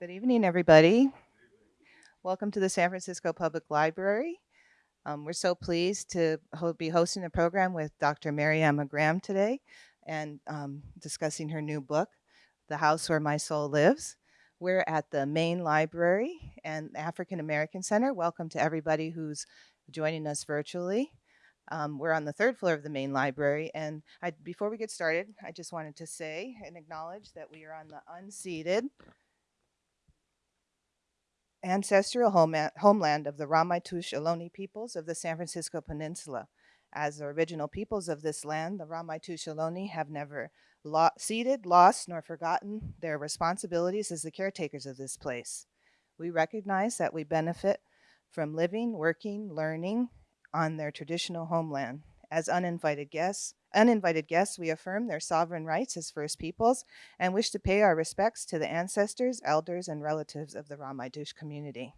Good evening, everybody. Welcome to the San Francisco Public Library. Um, we're so pleased to ho be hosting a program with Dr. Maryemma Graham today and um, discussing her new book, The House Where My Soul Lives. We're at the main library and African American Center. Welcome to everybody who's joining us virtually. Um, we're on the third floor of the main library. And I, before we get started, I just wanted to say and acknowledge that we are on the unceded ancestral homeland of the Ramaytush Ohlone peoples of the San Francisco Peninsula. As the original peoples of this land, the Ramaytush Ohlone have never lo ceded, lost, nor forgotten their responsibilities as the caretakers of this place. We recognize that we benefit from living, working, learning on their traditional homeland. As uninvited guests, Uninvited guests, we affirm their sovereign rights as First Peoples and wish to pay our respects to the ancestors, elders, and relatives of the Ramaytush community.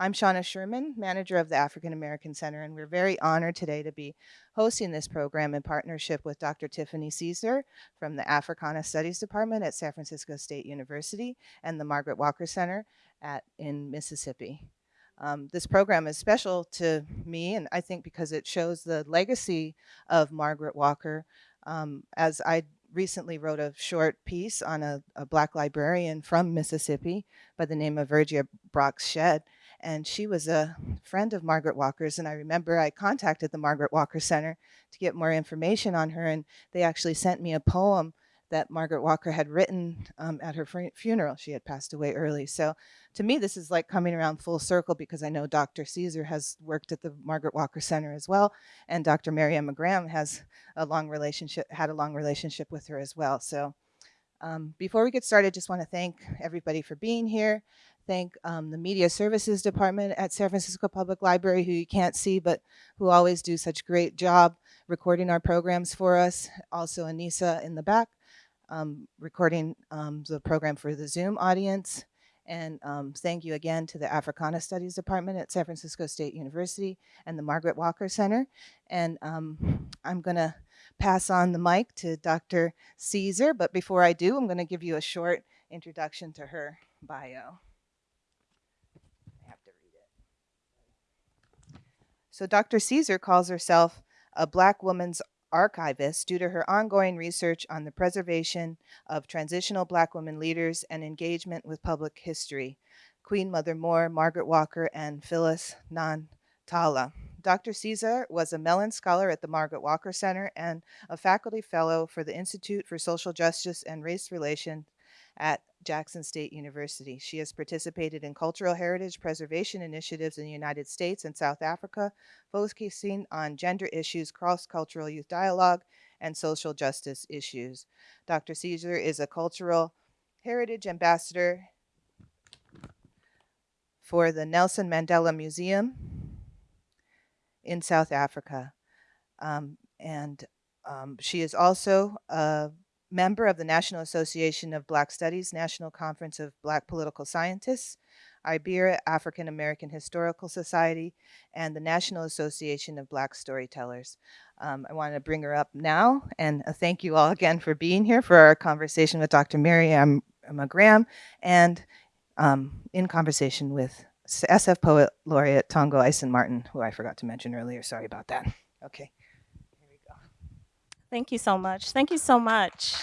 I'm Shauna Sherman, manager of the African American Center, and we're very honored today to be hosting this program in partnership with Dr. Tiffany Caesar from the Africana Studies Department at San Francisco State University and the Margaret Walker Center at, in Mississippi. Um, this program is special to me, and I think because it shows the legacy of Margaret Walker. Um, as I recently wrote a short piece on a, a, black librarian from Mississippi by the name of Virgia Brock Shedd, and she was a friend of Margaret Walker's, and I remember I contacted the Margaret Walker Center to get more information on her, and they actually sent me a poem that Margaret Walker had written um, at her funeral. She had passed away early. So to me, this is like coming around full circle because I know Dr. Caesar has worked at the Margaret Walker Center as well. And Dr. Maryemma Graham has a long relationship, had a long relationship with her as well. So um, before we get started, just want to thank everybody for being here. Thank um, the Media Services Department at San Francisco Public Library, who you can't see, but who always do such great job recording our programs for us. Also Anissa in the back um, recording um, the program for the Zoom audience. And um, thank you again to the Africana Studies Department at San Francisco State University and the Margaret Walker Center. And um, I'm gonna pass on the mic to Dr. Caesar, but before I do, I'm gonna give you a short introduction to her bio. I have to read it. So Dr. Caesar calls herself a black woman's archivist due to her ongoing research on the preservation of transitional black women leaders and engagement with public history, Queen Mother Moore, Margaret Walker, and Phyllis Ntantala. Dr. Caesar was a Mellon Scholar at the Margaret Walker Center and a faculty fellow for the Institute for Social Justice and Race Relations at Jackson State University. She has participated in cultural heritage preservation initiatives in the United States and South Africa, focusing on gender issues, cross-cultural youth dialogue, and social justice issues. Dr. Caesar is a cultural heritage ambassador for the Nelson Mandela Museum in South Africa. Um, and um, she is also a member of the National Association of Black Studies, National Conference of Black Political Scientists, Iberia African American Historical Society, and the National Association of Black Storytellers. Um, I want to bring her up now, and uh, thank you all again for being here for our conversation with Dr. Maryemma Graham, and um, in conversation with SF Poet Laureate Tongo Eisen Martin, who I forgot to mention earlier. Sorry about that. Okay. Thank you so much. Thank you so much.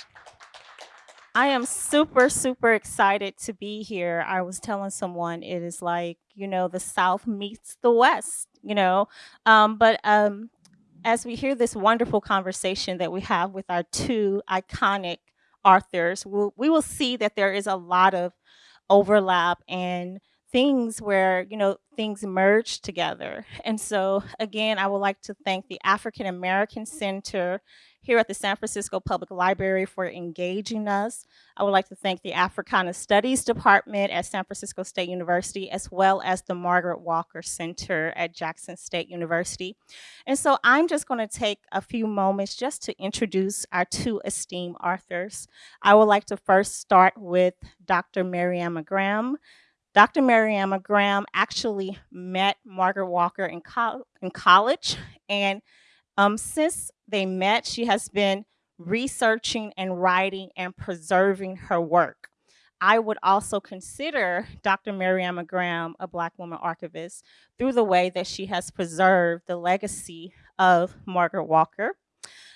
I am super, super excited to be here. I was telling someone it is like, you know, the South meets the West, you know. Um, but um, as we hear this wonderful conversation that we have with our two iconic authors, we'll, we will see that there is a lot of overlap and things where, you know, things merge together. And so, again, I would like to thank the African American Center here at the San Francisco Public Library for engaging us. I would like to thank the Africana Studies Department at San Francisco State University, as well as the Margaret Walker Center at Jackson State University. And so I'm just gonna take a few moments just to introduce our two esteemed authors. I would like to first start with Dr. Maryemma Graham. Dr. Maryemma Graham actually met Margaret Walker in, co in college and um, since they met, she has been researching and writing and preserving her work. I would also consider Dr. Maryemma Graham a Black woman archivist through the way that she has preserved the legacy of Margaret Walker.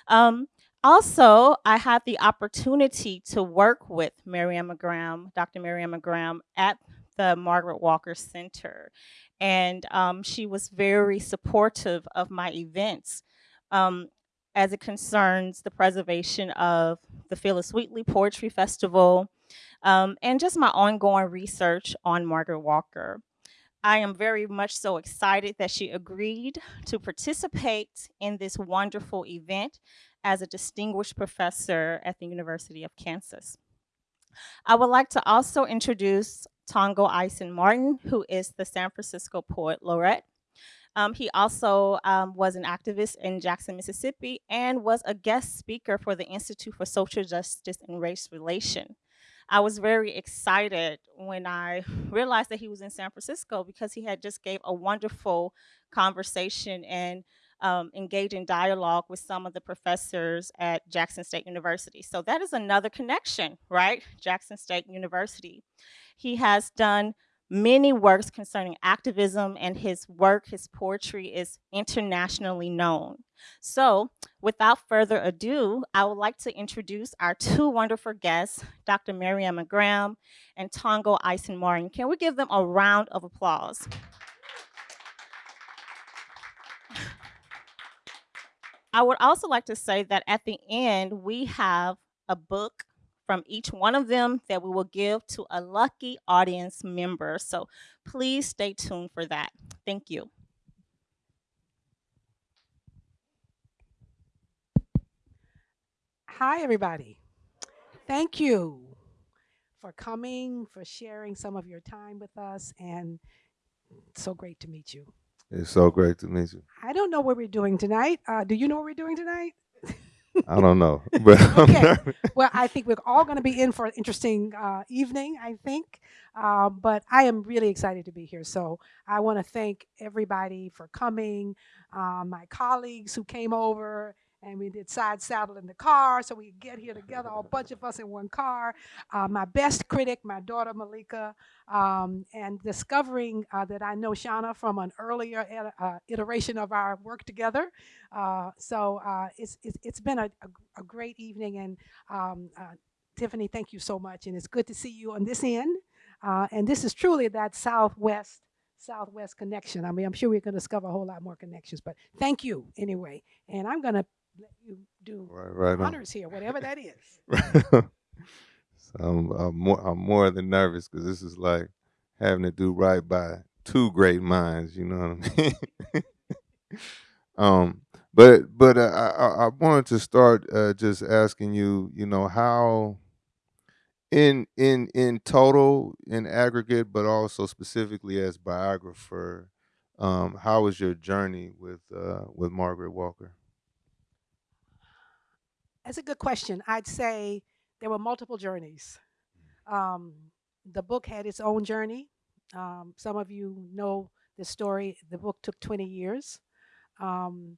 Um, also, I had the opportunity to work with Maryemma Graham, Dr. Maryemma Graham, at the Margaret Walker Center. And um, she was very supportive of my events um, as it concerns the preservation of the Phillis Wheatley Poetry Festival um, and just my ongoing research on Margaret Walker. I am very much so excited that she agreed to participate in this wonderful event as a distinguished professor at the University of Kansas. I would like to also introduce Tongo Eisen Martin, who is the San Francisco Poet Laureate. Um, he also um, was an activist in Jackson, Mississippi, and was a guest speaker for the Institute for Social Justice and Race Relation. I was very excited when I realized that he was in San Francisco because he had just gave a wonderful conversation and um, in dialogue with some of the professors at Jackson State University. So that is another connection, right? Jackson State University. He has done many works concerning activism and his work, his poetry is internationally known. So without further ado, I would like to introduce our two wonderful guests, Dr. Maryemma Graham and Tongo Eisen Martin. Can we give them a round of applause? I would also like to say that at the end, we have a book from each one of them that we will give to a lucky audience member. So please stay tuned for that. Thank you. Hi, everybody. Thank you for coming, for sharing some of your time with us, and so great to meet you. It's so great to meet you. I don't know what we're doing tonight. Uh, do you know what we're doing tonight? I don't know, but okay. well, I think we're all going to be in for an interesting uh, evening. I think, uh, but I am really excited to be here. So I want to thank everybody for coming, uh, my colleagues who came over and we did side saddle in the car so we get here together, a bunch of us in one car. Uh, my best critic, my daughter Malika, um, and discovering uh, that I know Shauna from an earlier uh, iteration of our work together. Uh, so uh, it's, it's, it's been a, a, a great evening, and um, uh, Tiffany, thank you so much, and it's good to see you on this end. and this is truly that Southwest Southwest connection. I mean, I'm sure we're going to discover a whole lot more connections, but thank you anyway. And I'm going to do right, right honors here, whatever that is. so I'm, I'm, more, I'm more than nervous because this is like having to do right by two great minds. You know what I mean? um, but but uh, I, I wanted to start uh, just asking you, you know, how in in in total, in aggregate, but also specifically as biographer, um, how was your journey with uh, with Margaret Walker? That's a good question. I'd say there were multiple journeys. Um, the book had its own journey. Um, some of you know the story. The book took 20 years. Um,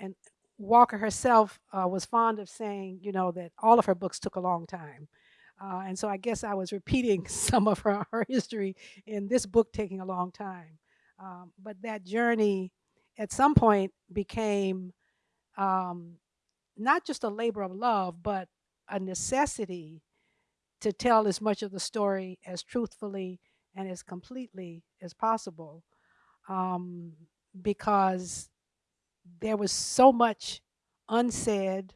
and Walker herself uh, was fond of saying, you know, that all of her books took a long time. Uh, and so I guess I was repeating some of her, her history in this book taking a long time. Um, but that journey at some point became um, not just a labor of love, but a necessity to tell as much of the story as truthfully and as completely as possible. Um, because there was so much unsaid,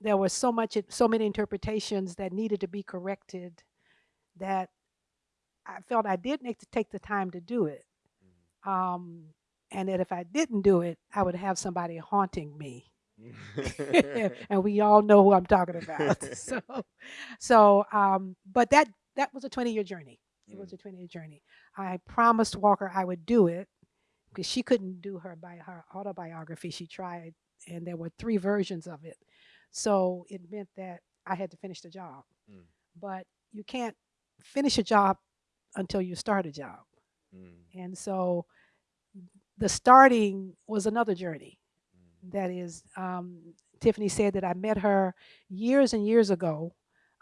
there was so much, so many interpretations that needed to be corrected that I felt I did need to take the time to do it. Mm-hmm. Um, and that if I didn't do it, I would have somebody haunting me and we all know who I'm talking about. so, so, um, but that that was a 20 year journey. It was mm. a 20 year journey. I promised Walker I would do it because she couldn't do her by her autobiography. She tried, and there were three versions of it. So it meant that I had to finish the job. Mm. But you can't finish a job until you start a job. Mm. And so the starting was another journey that is, um, Tiffany said that I met her years and years ago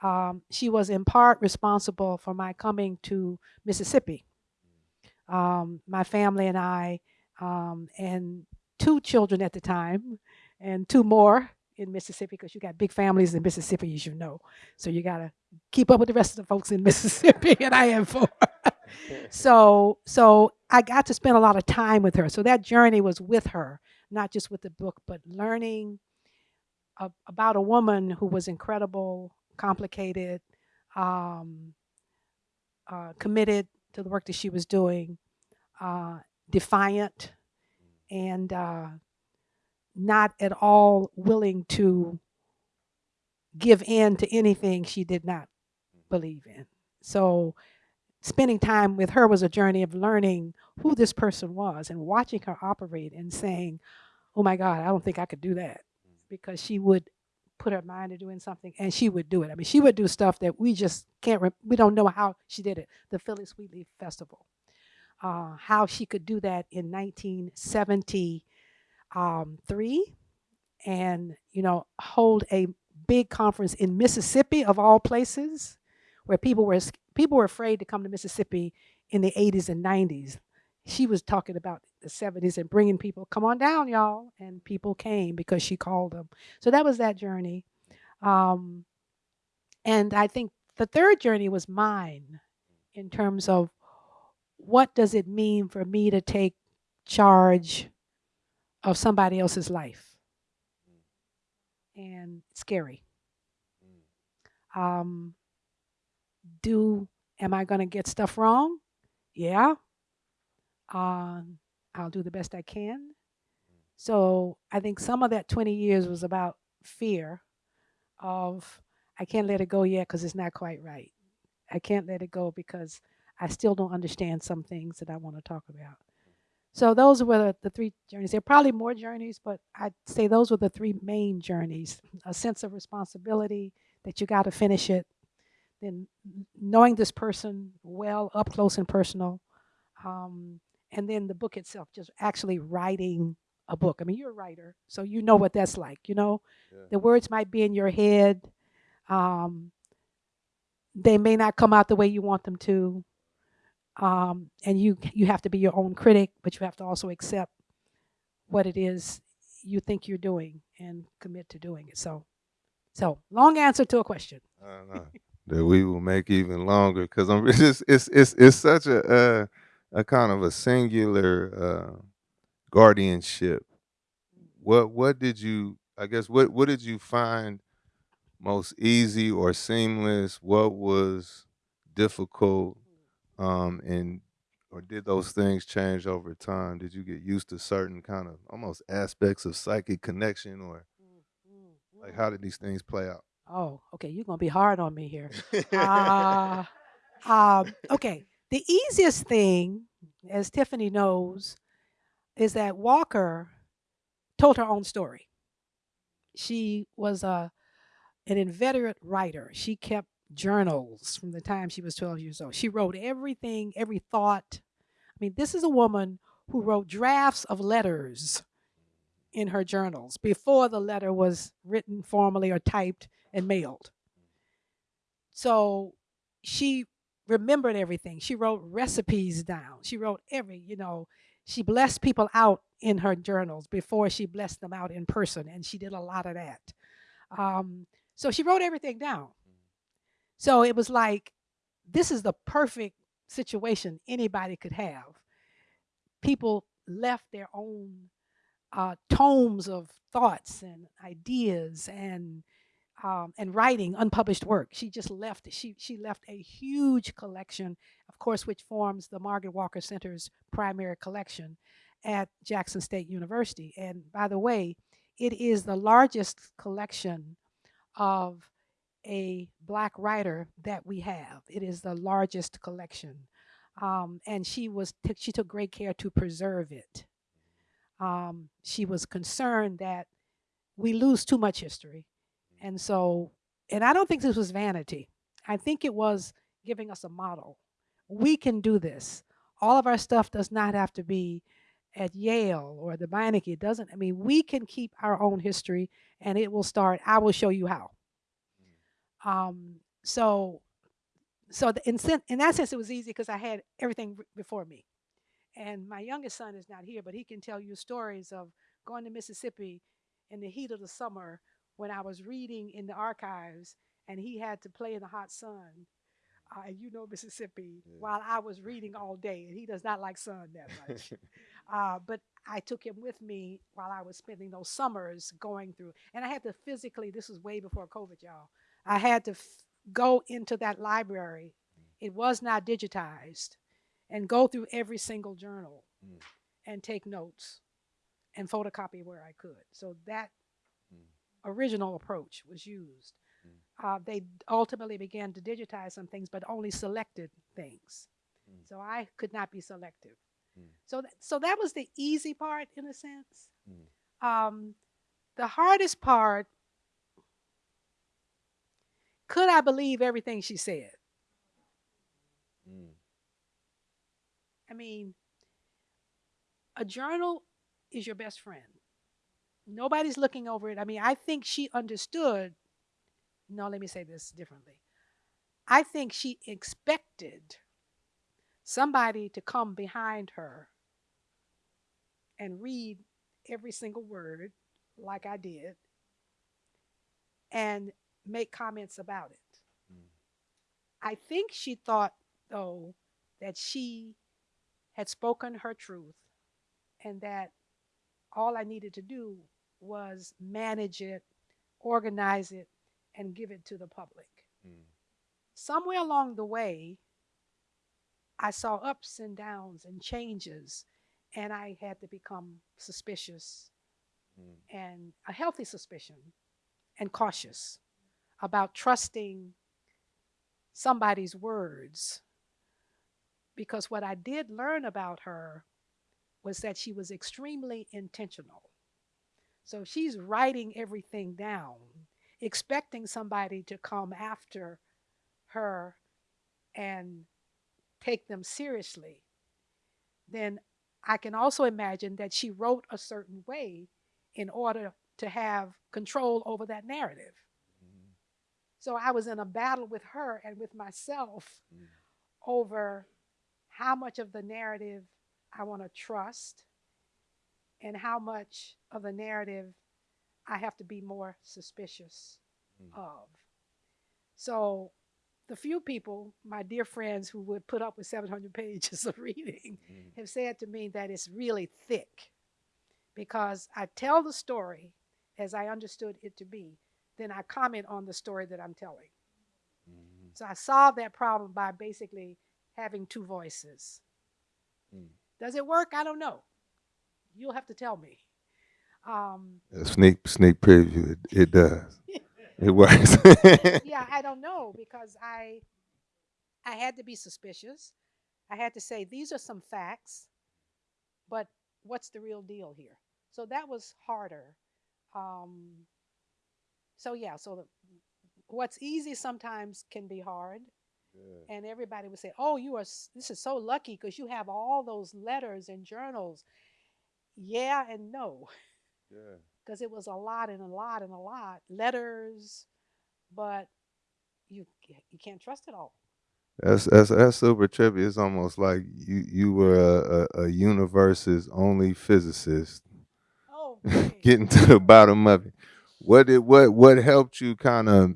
Um, she was in part responsible for my coming to Mississippi. Um, my family and I, um, and two children at the time, and two more in Mississippi, because you got big families in Mississippi, as you know. So you got to keep up with the rest of the folks in Mississippi, and I am four. so, so I got to spend a lot of time with her. So that journey was with her, not just with the book, but learning a- about a woman who was incredible, complicated, um, uh, committed to the work that she was doing, uh, defiant, and uh, not at all willing to give in to anything she did not believe in. So, spending time with her was a journey of learning who this person was and watching her operate and saying, Oh my God, I don't think I could do that. Because she would put her mind to doing something and she would do it. I mean, she would do stuff that we just can't, we don't know how she did it. The Phillis Wheatley Festival. Uh, how she could do that in 1973 and, you know, hold a big conference in Mississippi of all places where people were people were afraid to come to Mississippi in the 80s and 90s. She was talking about the 70s and bringing people, come on down, y'all, and people came because she called them. So that was that journey. Um, and I think the third journey was mine in terms of what does it mean for me to take charge of somebody else's life? And scary. Um, do am I going to get stuff wrong? Yeah. Um, I'll do the best I can. So I think some of that 20 years was about fear of I can't let it go yet because it's not quite right. I can't let it go because I still don't understand some things that I want to talk about. So those were the, the three journeys. There are probably more journeys, but I'd say those were the three main journeys. A sense of responsibility that you got to finish it, then knowing this person well, up close and personal, um, and then the book itself, just actually writing a book. I mean, you're a writer, so you know what that's like. You know, Yeah. the words might be in your head. Um, they may not come out the way you want them to, um, and you you have to be your own critic, but you have to also accept what it is you think you're doing and commit to doing it. So, so long answer to a question. Uh, no, that we will make even longer because I'm it's just it's it's it's such a uh, a kind of a singular uh, guardianship. What what did you I guess what what did you find most easy or seamless? What was difficult? Um, and or did those things change over time? Did you get used to certain kind of almost aspects of psychic connection, or like how did these things play out? Oh, okay. You're gonna be hard on me here. Uh, um, okay. The easiest thing, as Tiffany knows, is that Walker told her own story. She was a an inveterate writer. She kept journals from the time she was 12 years old. She wrote everything, every thought. I mean, this is a woman who wrote drafts of letters in her journals before the letter was written formally or typed and mailed. So she remembered everything. She wrote recipes down. She wrote every, you know, she blessed people out in her journals before she blessed them out in person, and she did a lot of that. Um, so she wrote everything down. So it was like, this is the perfect situation anybody could have. People left their own uh, tomes of thoughts and ideas and um, and writing unpublished work. She just left. She she left a huge collection, of course, which forms the Margaret Walker Center's primary collection at Jackson State University. And by the way, it is the largest collection of a black writer that we have. It is the largest collection, um, and she was she took great care to preserve it. Um, she was concerned that we lose too much history, and so and I don't think this was vanity. I think it was giving us a model. We can do this. All of our stuff does not have to be at Yale or the Beinecke. It doesn't. I mean, we can keep our own history, and it will start. I will show you how. Um, so so the, in, in that sense it was easy because i had everything before me and my youngest son is not here but he can tell you stories of going to mississippi in the heat of the summer when i was reading in the archives and he had to play in the hot sun uh, and you know mississippi Yeah. while i was reading all day and he does not like sun that much uh, but I took him with me while I was spending those summers going through. And I had to physically, this was way before COVID, y'all. I had to f- go into that library. It was not digitized and go through every single journal Mm. and take notes and photocopy where I could. So that Mm. Original approach was used. Mm. Uh, they ultimately began to digitize some things, but only selected things. Mm. So I could not be selective. Mm. So, th- so that was the easy part in a sense. Mm. Um, the hardest part, could I believe everything she said? Mm. I mean, a journal is your best friend. Nobody's looking over it. I mean, I think she understood. No, let me say this differently. I think she expected somebody to come behind her and read every single word, like I did, and make comments about it. Mm. I think she thought, though, that she had spoken her truth and that all I needed to do was manage it, organize it, and give it to the public. Mm. Somewhere along the way, I saw ups and downs and changes, and I had to become suspicious Mm. and a healthy suspicion and cautious about trusting somebody's words. Because what I did learn about her was that she was extremely intentional. So she's writing everything down, expecting somebody to come after her and take them seriously. Then I can also imagine that she wrote a certain way in order to have control over that narrative. Mm. So I was in a battle with her and with myself Mm. over how much of the narrative I want to trust and how much of the narrative I have to be more suspicious Mm. of. So the few people, my dear friends who would put up with 700 pages of reading, Mm. have said to me that it's really thick because I tell the story as I understood it to be, then I comment on the story that I'm telling. Mm. So I solved that problem by basically having two voices. Mm. Does it work? I don't know. You'll have to tell me. Um, A sneak sneak preview. It, it does. It works. yeah, I don't know because I I had to be suspicious. I had to say these are some facts, but what's the real deal here? So that was harder. Um, so yeah, so the, what's easy sometimes can be hard, Yeah. and everybody would say, "Oh, you are this is so lucky because you have all those letters and journals." Yeah and no. Yeah. because it was a lot and a lot and a lot letters, but you you can't trust it all. That's that's that's super trippy. It's almost like you you were a, a, a universe's only physicist, Oh, getting to the bottom of it. What did what what helped you kind of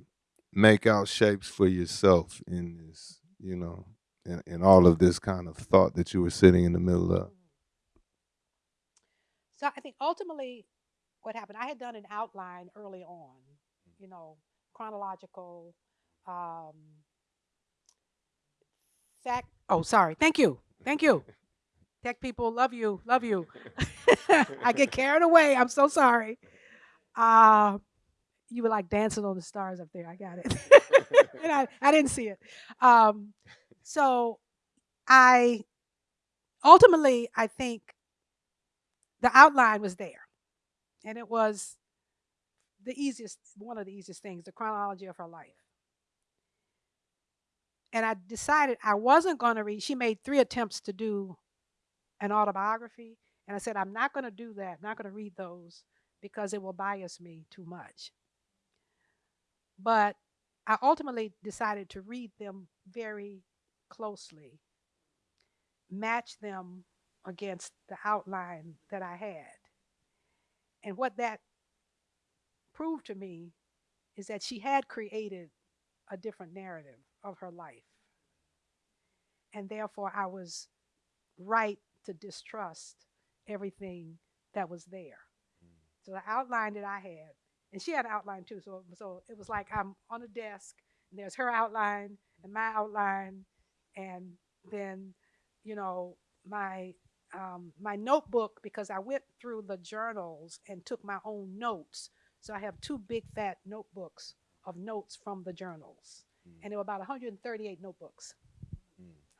make out shapes for yourself in this, you know, in, in all of this kind of thought that you were sitting in the middle of? Mm. So I think ultimately, what happened? I had done an outline early on, you know, chronological. Um, fact. Oh, sorry. Thank you. Thank you. Tech people, love you, love you. I get carried away. I'm so sorry. Uh, you were like dancing on the stars up there. I got it. and I, I didn't see it. Um, so I ultimately, I think the outline was there. And it was the easiest, one of the easiest things, the chronology of her life. And I decided I wasn't going to read. She made three attempts to do an autobiography. And I said, I'm not going to do that, I'm not going to read those because it will bias me too much. But I ultimately decided to read them very closely, match them against the outline that I had. And what that proved to me is that she had created a different narrative of her life. And therefore, I was right to distrust everything that was there. Mm. So the outline that I had, and she had an outline too. So so it was like I'm on a desk, and there's her outline and my outline, and then you know my um, my notebook because I went through the journals and took my own notes. So I have two big fat notebooks of notes from the journals, and there were about 138 notebooks.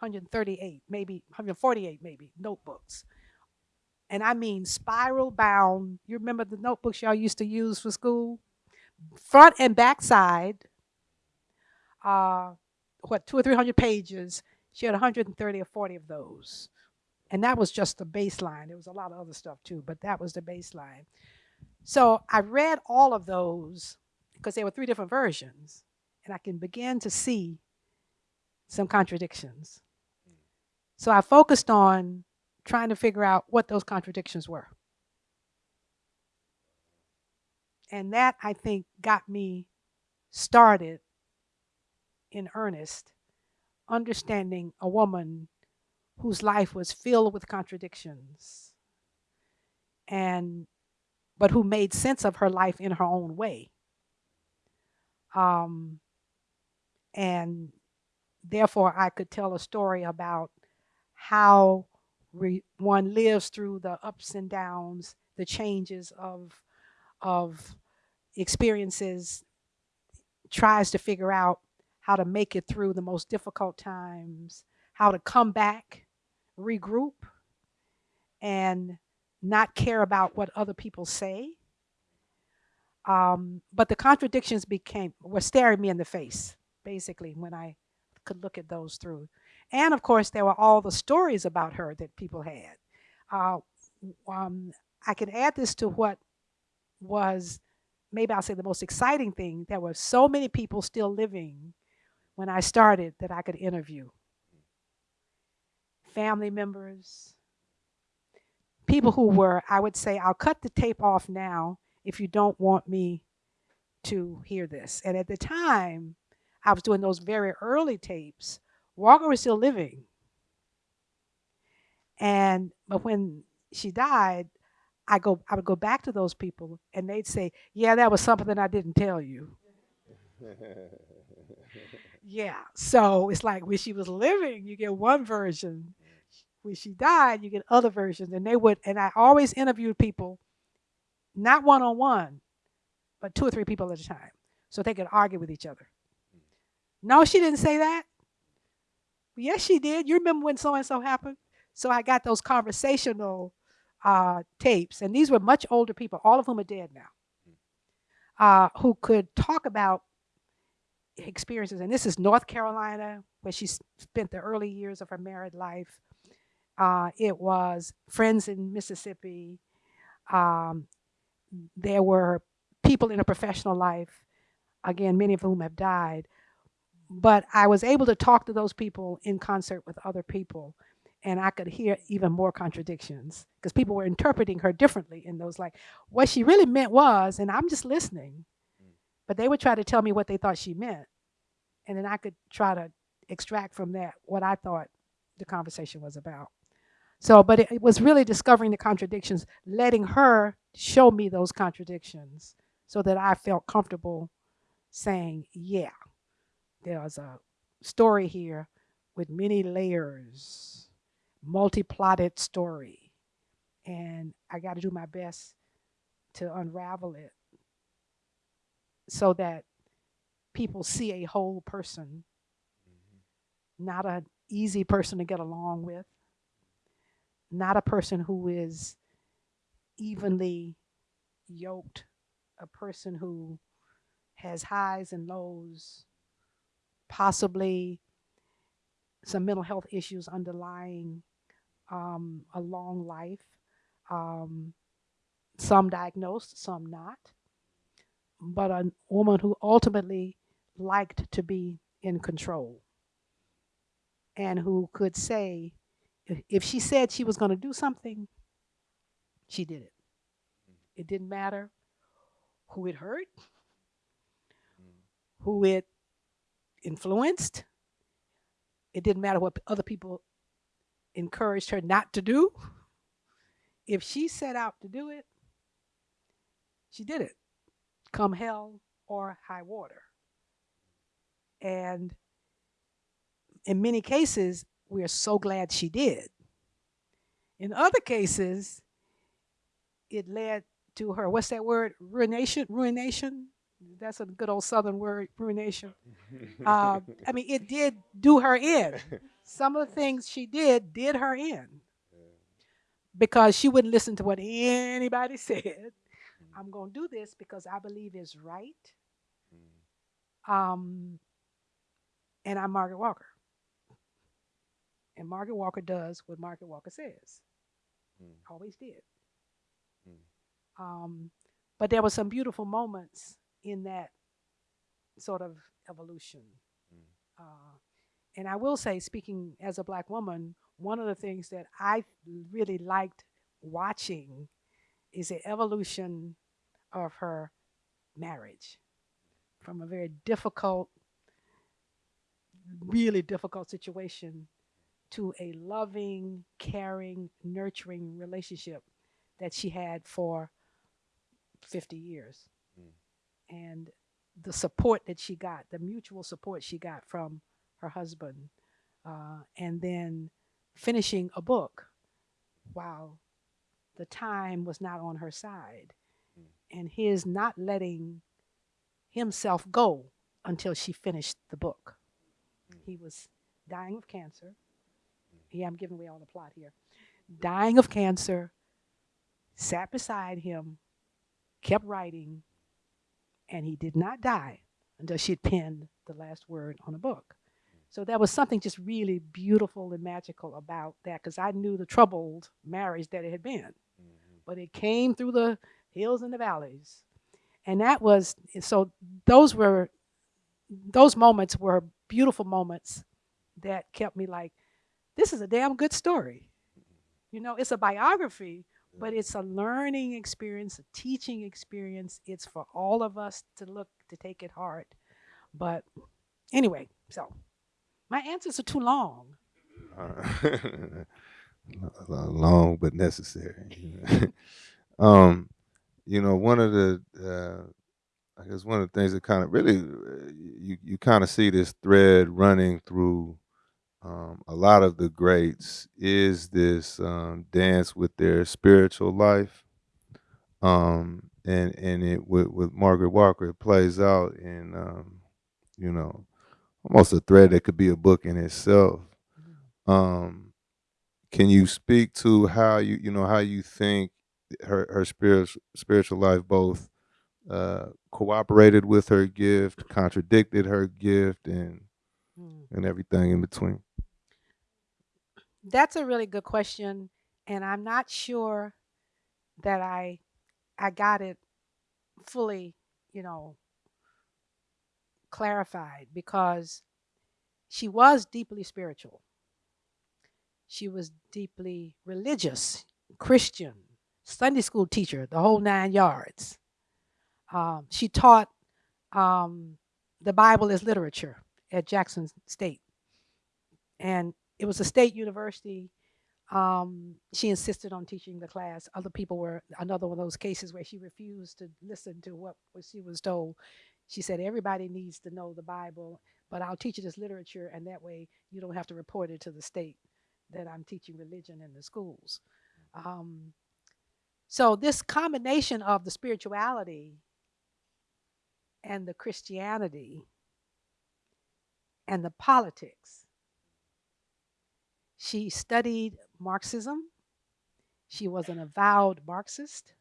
138, maybe 148, maybe notebooks. And I mean spiral bound. You remember the notebooks y'all used to use for school? Front and back side, uh, what, two or 300 pages. She had 130 or 40 of those. And that was just the baseline. There was a lot of other stuff too, but that was the baseline. So I read all of those because there were three different versions, and I can begin to see some contradictions. So I focused on trying to figure out what those contradictions were. And that, I think, got me started in earnest, understanding a woman whose life was filled with contradictions and but who made sense of her life in her own way. Um, and therefore i could tell a story about how one lives through the ups and downs the changes of of experiences tries to figure out how to make it through the most difficult times how to come back regroup and not care about what other people say. Um, but the contradictions became were staring me in the face, basically, when I could look at those through. And of course, there were all the stories about her that people had. Uh, um, I can add this to what was maybe I'll say the most exciting thing. There were so many people still living when I started that I could interview family members, people who were, I would say, I'll cut the tape off now if you don't want me to hear this. And at the time, I was doing those very early tapes. Walker was still living. And but when she died, I go I would go back to those people and they'd say, Yeah, that was something that I didn't tell you. yeah. So it's like when she was living, you get one version when she died, you get other versions, and they would. And I always interviewed people, not one on one, but two or three people at a time, so they could argue with each other. No, she didn't say that. Yes, she did. You remember when so and so happened? So I got those conversational uh, tapes, and these were much older people, all of whom are dead now, uh, who could talk about experiences. And this is North Carolina, where she spent the early years of her married life. Uh, it was friends in Mississippi. Um, there were people in a professional life, again, many of whom have died. But I was able to talk to those people in concert with other people, and I could hear even more contradictions because people were interpreting her differently in those. Like, what she really meant was, and I'm just listening, but they would try to tell me what they thought she meant, and then I could try to extract from that what I thought the conversation was about. So, but it, it was really discovering the contradictions, letting her show me those contradictions so that I felt comfortable saying, yeah, there's a story here with many layers, multi plotted story. And I got to do my best to unravel it so that people see a whole person, mm-hmm. not an easy person to get along with, not a person who is evenly yoked, a person who has highs and lows, possibly some mental health issues underlying um, a long life, um, some diagnosed, some not, but a woman who ultimately liked to be in control and who could say, if, she said she was going to do something, she did it. Mm-hmm. It didn't matter who it hurt, mm-hmm. who it influenced. It didn't matter what other people encouraged her not to do. If she set out to do it, she did it, come hell or high water. And in many cases, we are so glad she did. In other cases, it led to her, what's that word? Ruination? Ruination? That's a good old Southern word, ruination. Uh, I mean, it did do her in. Some of the things she did did her in because she wouldn't listen to what anybody said. I'm going to do this because I believe is right. Um, and I'm Margaret Walker. And Margaret Walker does what Margaret Walker says. Always did. Um, but there were some beautiful moments in that sort of evolution. Uh, and I will say, speaking as a black woman, one of the things that I really liked watching is the evolution of her marriage from a very difficult, really difficult situation to a loving, caring, nurturing relationship that she had for 50 years. Hmm. And the support that she got, the mutual support she got from her husband, uh, and then finishing a book while the time was not on her side, hmm. and his not letting himself go until she finished the book. Hmm. He was dying of cancer. Yeah, I'm giving away all the plot here. Dying of cancer, sat beside him, kept writing, and he did not die until she had penned the last word on a book. So there was something just really beautiful and magical about that because I knew the troubled marriage that it had been. Mm-hmm. But it came through the hills and the valleys. And that was, so those were, those moments were beautiful moments that kept me like, this is a damn good story. You know, it's a biography, but it's a learning experience, a teaching experience. It's for all of us to look, to take it hard. But anyway, so my answers are too long. Long but necessary. um, you know, one of the uh, I guess one of the things that kind of really uh, you you kind of see this thread running through um, a lot of the greats is this um, dance with their spiritual life, um, and and it with, with Margaret Walker it plays out in um, you know almost a thread that could be a book in itself. Um, can you speak to how you you know how you think her her spiritual spiritual life both uh, cooperated with her gift, contradicted her gift, and Mm. and everything in between? That's a really good question, and I'm not sure that I I got it fully, you know, clarified because she was deeply spiritual. She was deeply religious, Christian, Sunday school teacher, the whole nine yards. Um, she taught um, the Bible as literature at Jackson State. And it was a state university. Um, she insisted on teaching the class. Other people were another one of those cases where she refused to listen to what, she was told. She said, Everybody needs to know the Bible, but I'll teach it as literature, and that way you don't have to report it to the state that I'm teaching religion in the schools. Um, so, this combination of the spirituality and the Christianity and the politics. She studied Marxism. She was an avowed Marxist.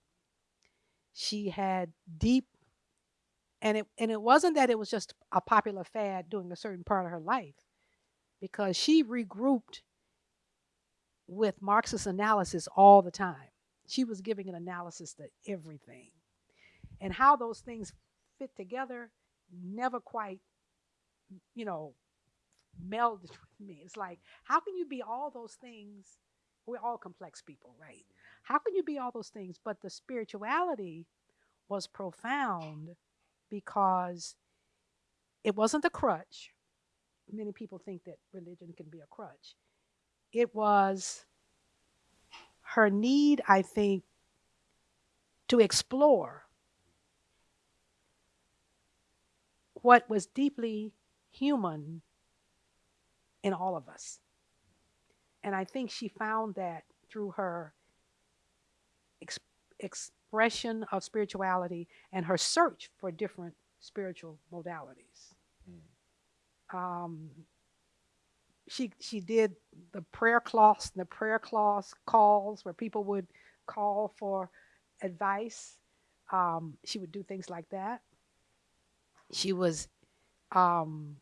She had deep, and it, and it wasn't that it was just a popular fad during a certain part of her life, because she regrouped with Marxist analysis all the time. She was giving an analysis to everything. And how those things fit together never quite you know, melded with me. It's like, how can you be all those things? We're all complex people, right? How can you be all those things? But the spirituality was profound because it wasn't a crutch. Many people think that religion can be a crutch. It was her need, I think, to explore what was deeply human in all of us. And I think she found that through her ex- expression of spirituality and her search for different spiritual modalities. Um, she she did the prayer cloths, and the prayer cloths calls where people would call for advice. Um, she would do things like that. She was, um,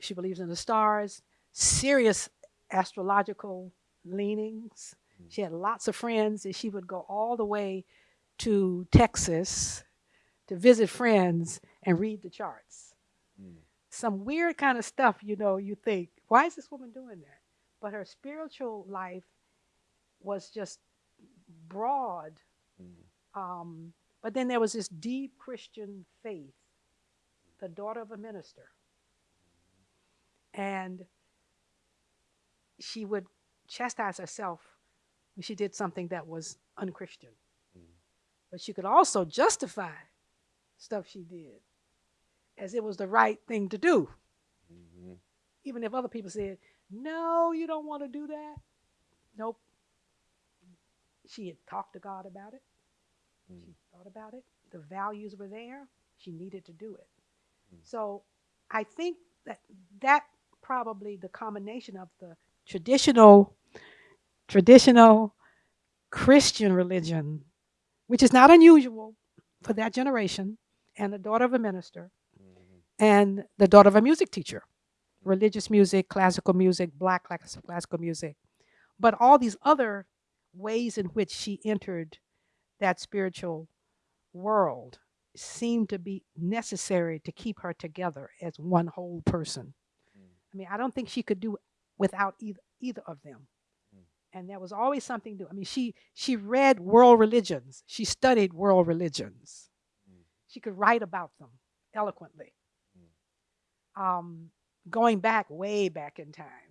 she believes in the stars, serious astrological leanings. She had lots of friends, and she would go all the way to Texas to visit friends and read the charts. Some weird kind of stuff, you know, you think, why is this woman doing that? But her spiritual life was just broad. Um, but then there was this deep Christian faith, the daughter of a minister. And she would chastise herself when she did something that was unchristian. Mm. But she could also justify stuff she did as it was the right thing to do. Mm-hmm. Even if other people said, no, you don't want to do that. Nope. She had talked to God about it. Mm. She thought about it. The values were there. She needed to do it. Mm. So I think that that probably the combination of the traditional traditional Christian religion, which is not unusual for that generation, and the daughter of a minister, mm-hmm. and the daughter of a music teacher, religious music, classical music, black classical music, but all these other ways in which she entered that spiritual world seemed to be necessary to keep her together as one whole person. Mm. I mean, I don't think she could do without either, either of them. Hmm. And there was always something new. I mean, she she read world religions. She studied world religions. Hmm. She could write about them eloquently. Hmm. Um, going back way back in time,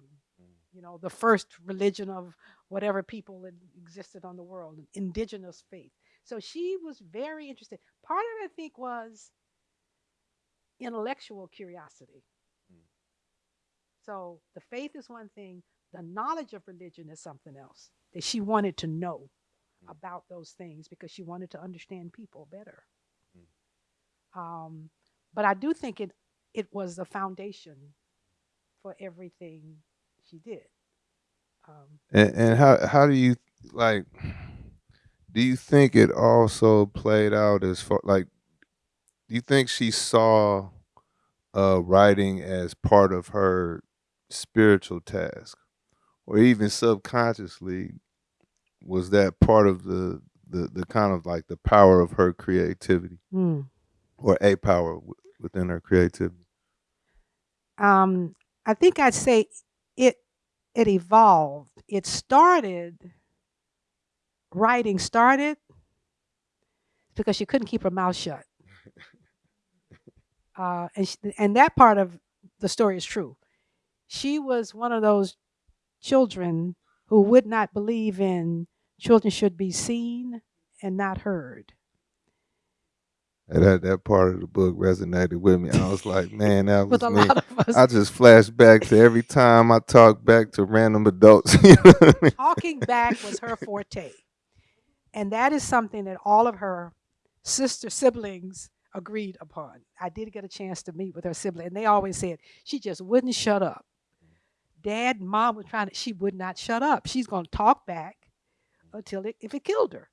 you know, the first religion of whatever people that existed on the world, indigenous faith. So she was very interested. Part of it, I think, was intellectual curiosity. So the faith is one thing, the knowledge of religion is something else that she wanted to know about those things because she wanted to understand people better. Um, but I do think it it was the foundation for everything she did. Um, And, and how how do you like? Do you think it also played out as far like? Do you think she saw uh, writing as part of her spiritual task, or even subconsciously, was that part of the the, the kind of like the power of her creativity, mm. or a power w- within her creativity? um, I think I'd say it it evolved. It started writing started because she couldn't keep her mouth shut, uh, and she, and that part of the story is true. She was one of those children who would not believe in children should be seen and not heard. And that that part of the book resonated with me. I was like, man, that was me. lot of us I just flash back to every time I talk back to random adults. you know I mean? talking back was her forte. And that is something that all of her sister siblings agreed upon. I did get a chance to meet with her sibling, and they always said she just wouldn't shut up. Dad and mom were trying to, she would not shut up. She's going to talk back until it, if it killed her.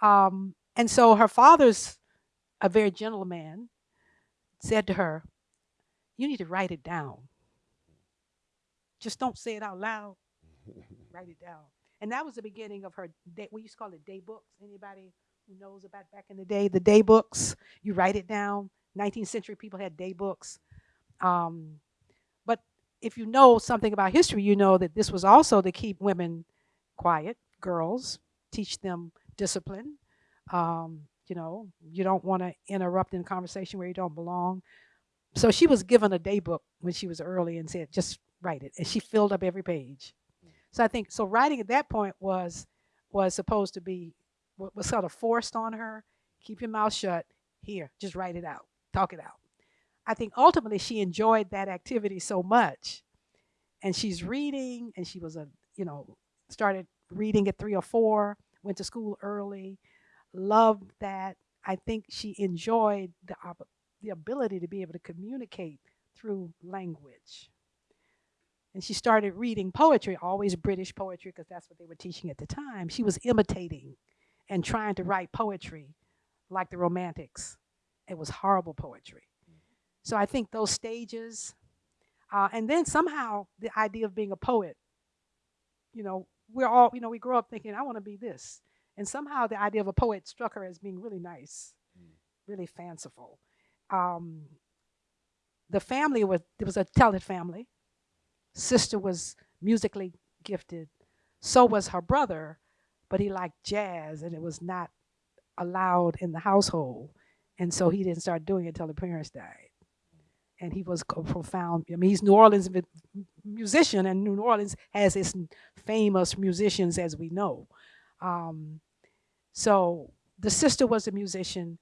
Um, and so her father's a very gentle man, said to her, You need to write it down. Just don't say it out loud. write it down. And that was the beginning of her day. We used to call it day books. Anybody who knows about back in the day, the day books, you write it down. 19th century people had day books. Um, if you know something about history, you know that this was also to keep women quiet, girls, teach them discipline. Um, you know, you don't want to interrupt in conversation where you don't belong. So she was given a day book when she was early and said, just write it. And she filled up every page. So I think so writing at that point was was supposed to be what was sort of forced on her. Keep your mouth shut. Here, just write it out. Talk it out. I think ultimately she enjoyed that activity so much. And she's reading and she was a, you know, started reading at three or four, went to school early, loved that. I think she enjoyed the, the ability to be able to communicate through language. And she started reading poetry, always British poetry, because that's what they were teaching at the time. She was imitating and trying to write poetry like the Romantics. It was horrible poetry. So I think those stages, uh, and then somehow the idea of being a poet, you know, we're all, you know, we grow up thinking, I want to be this. And somehow the idea of a poet struck her as being really nice, mm. really fanciful. Um, the family was, it was a talented family. Sister was musically gifted. So was her brother, but he liked jazz and it was not allowed in the household. And so he didn't start doing it until the parents died. And he was a profound, I mean, he's New Orleans musician, and New Orleans has its famous musicians as we know. Um, so the sister was a musician.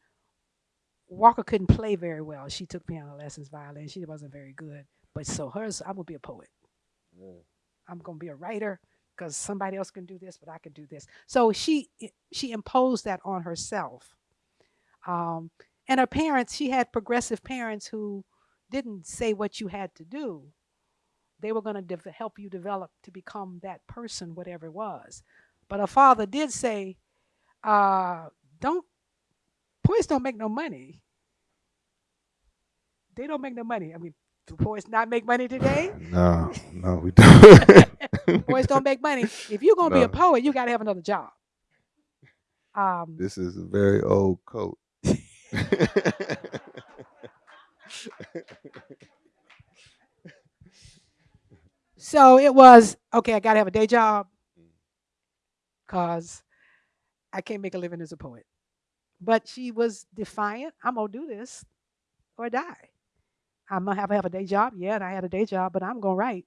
Walker couldn't play very well. She took piano lessons, violin. She wasn't very good. But so hers, I'm gonna be a poet. I'm gonna be a writer because somebody else can do this, but I can do this. So she she imposed that on herself. Um, and her parents, she had progressive parents who didn't say what you had to do. They were going to help you develop to become that person, whatever it was. But a father did say, uh, "Don't boys don't make no money. They don't make no money. I mean, do boys not make money today? No, no, we don't. boys don't make money. If you're gonna no. be a poet, you got to have another job. Um, this is a very old coat. So it was okay. I got to have a day job because I can't make a living as a poet. But she was defiant. I'm gonna do this or die. I'm gonna have to have a day job. Yeah, and I had a day job, but I'm gonna write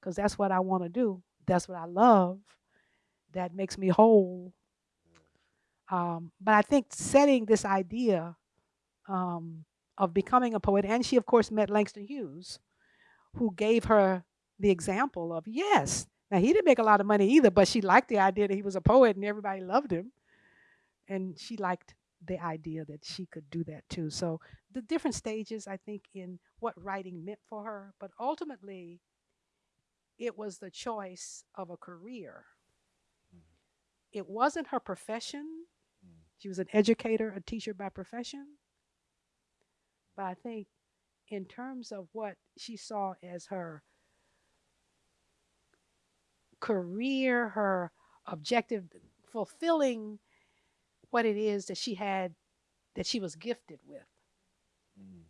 because that's what I want to do. That's what I love. That makes me whole. Um, but I think setting this idea um, of becoming a poet, and she of course met Langston Hughes, who gave her the example of yes. Now he didn't make a lot of money either, but she liked the idea that he was a poet and everybody loved him, and she liked the idea that she could do that too. So the different stages, I think, in what writing meant for her, but ultimately, it was the choice of a career. Mm. It wasn't her profession. Mm. She was an educator, a teacher by profession. But I think, in terms of what she saw as her career, her objective, fulfilling what it is that she had, that she was gifted with. Mm.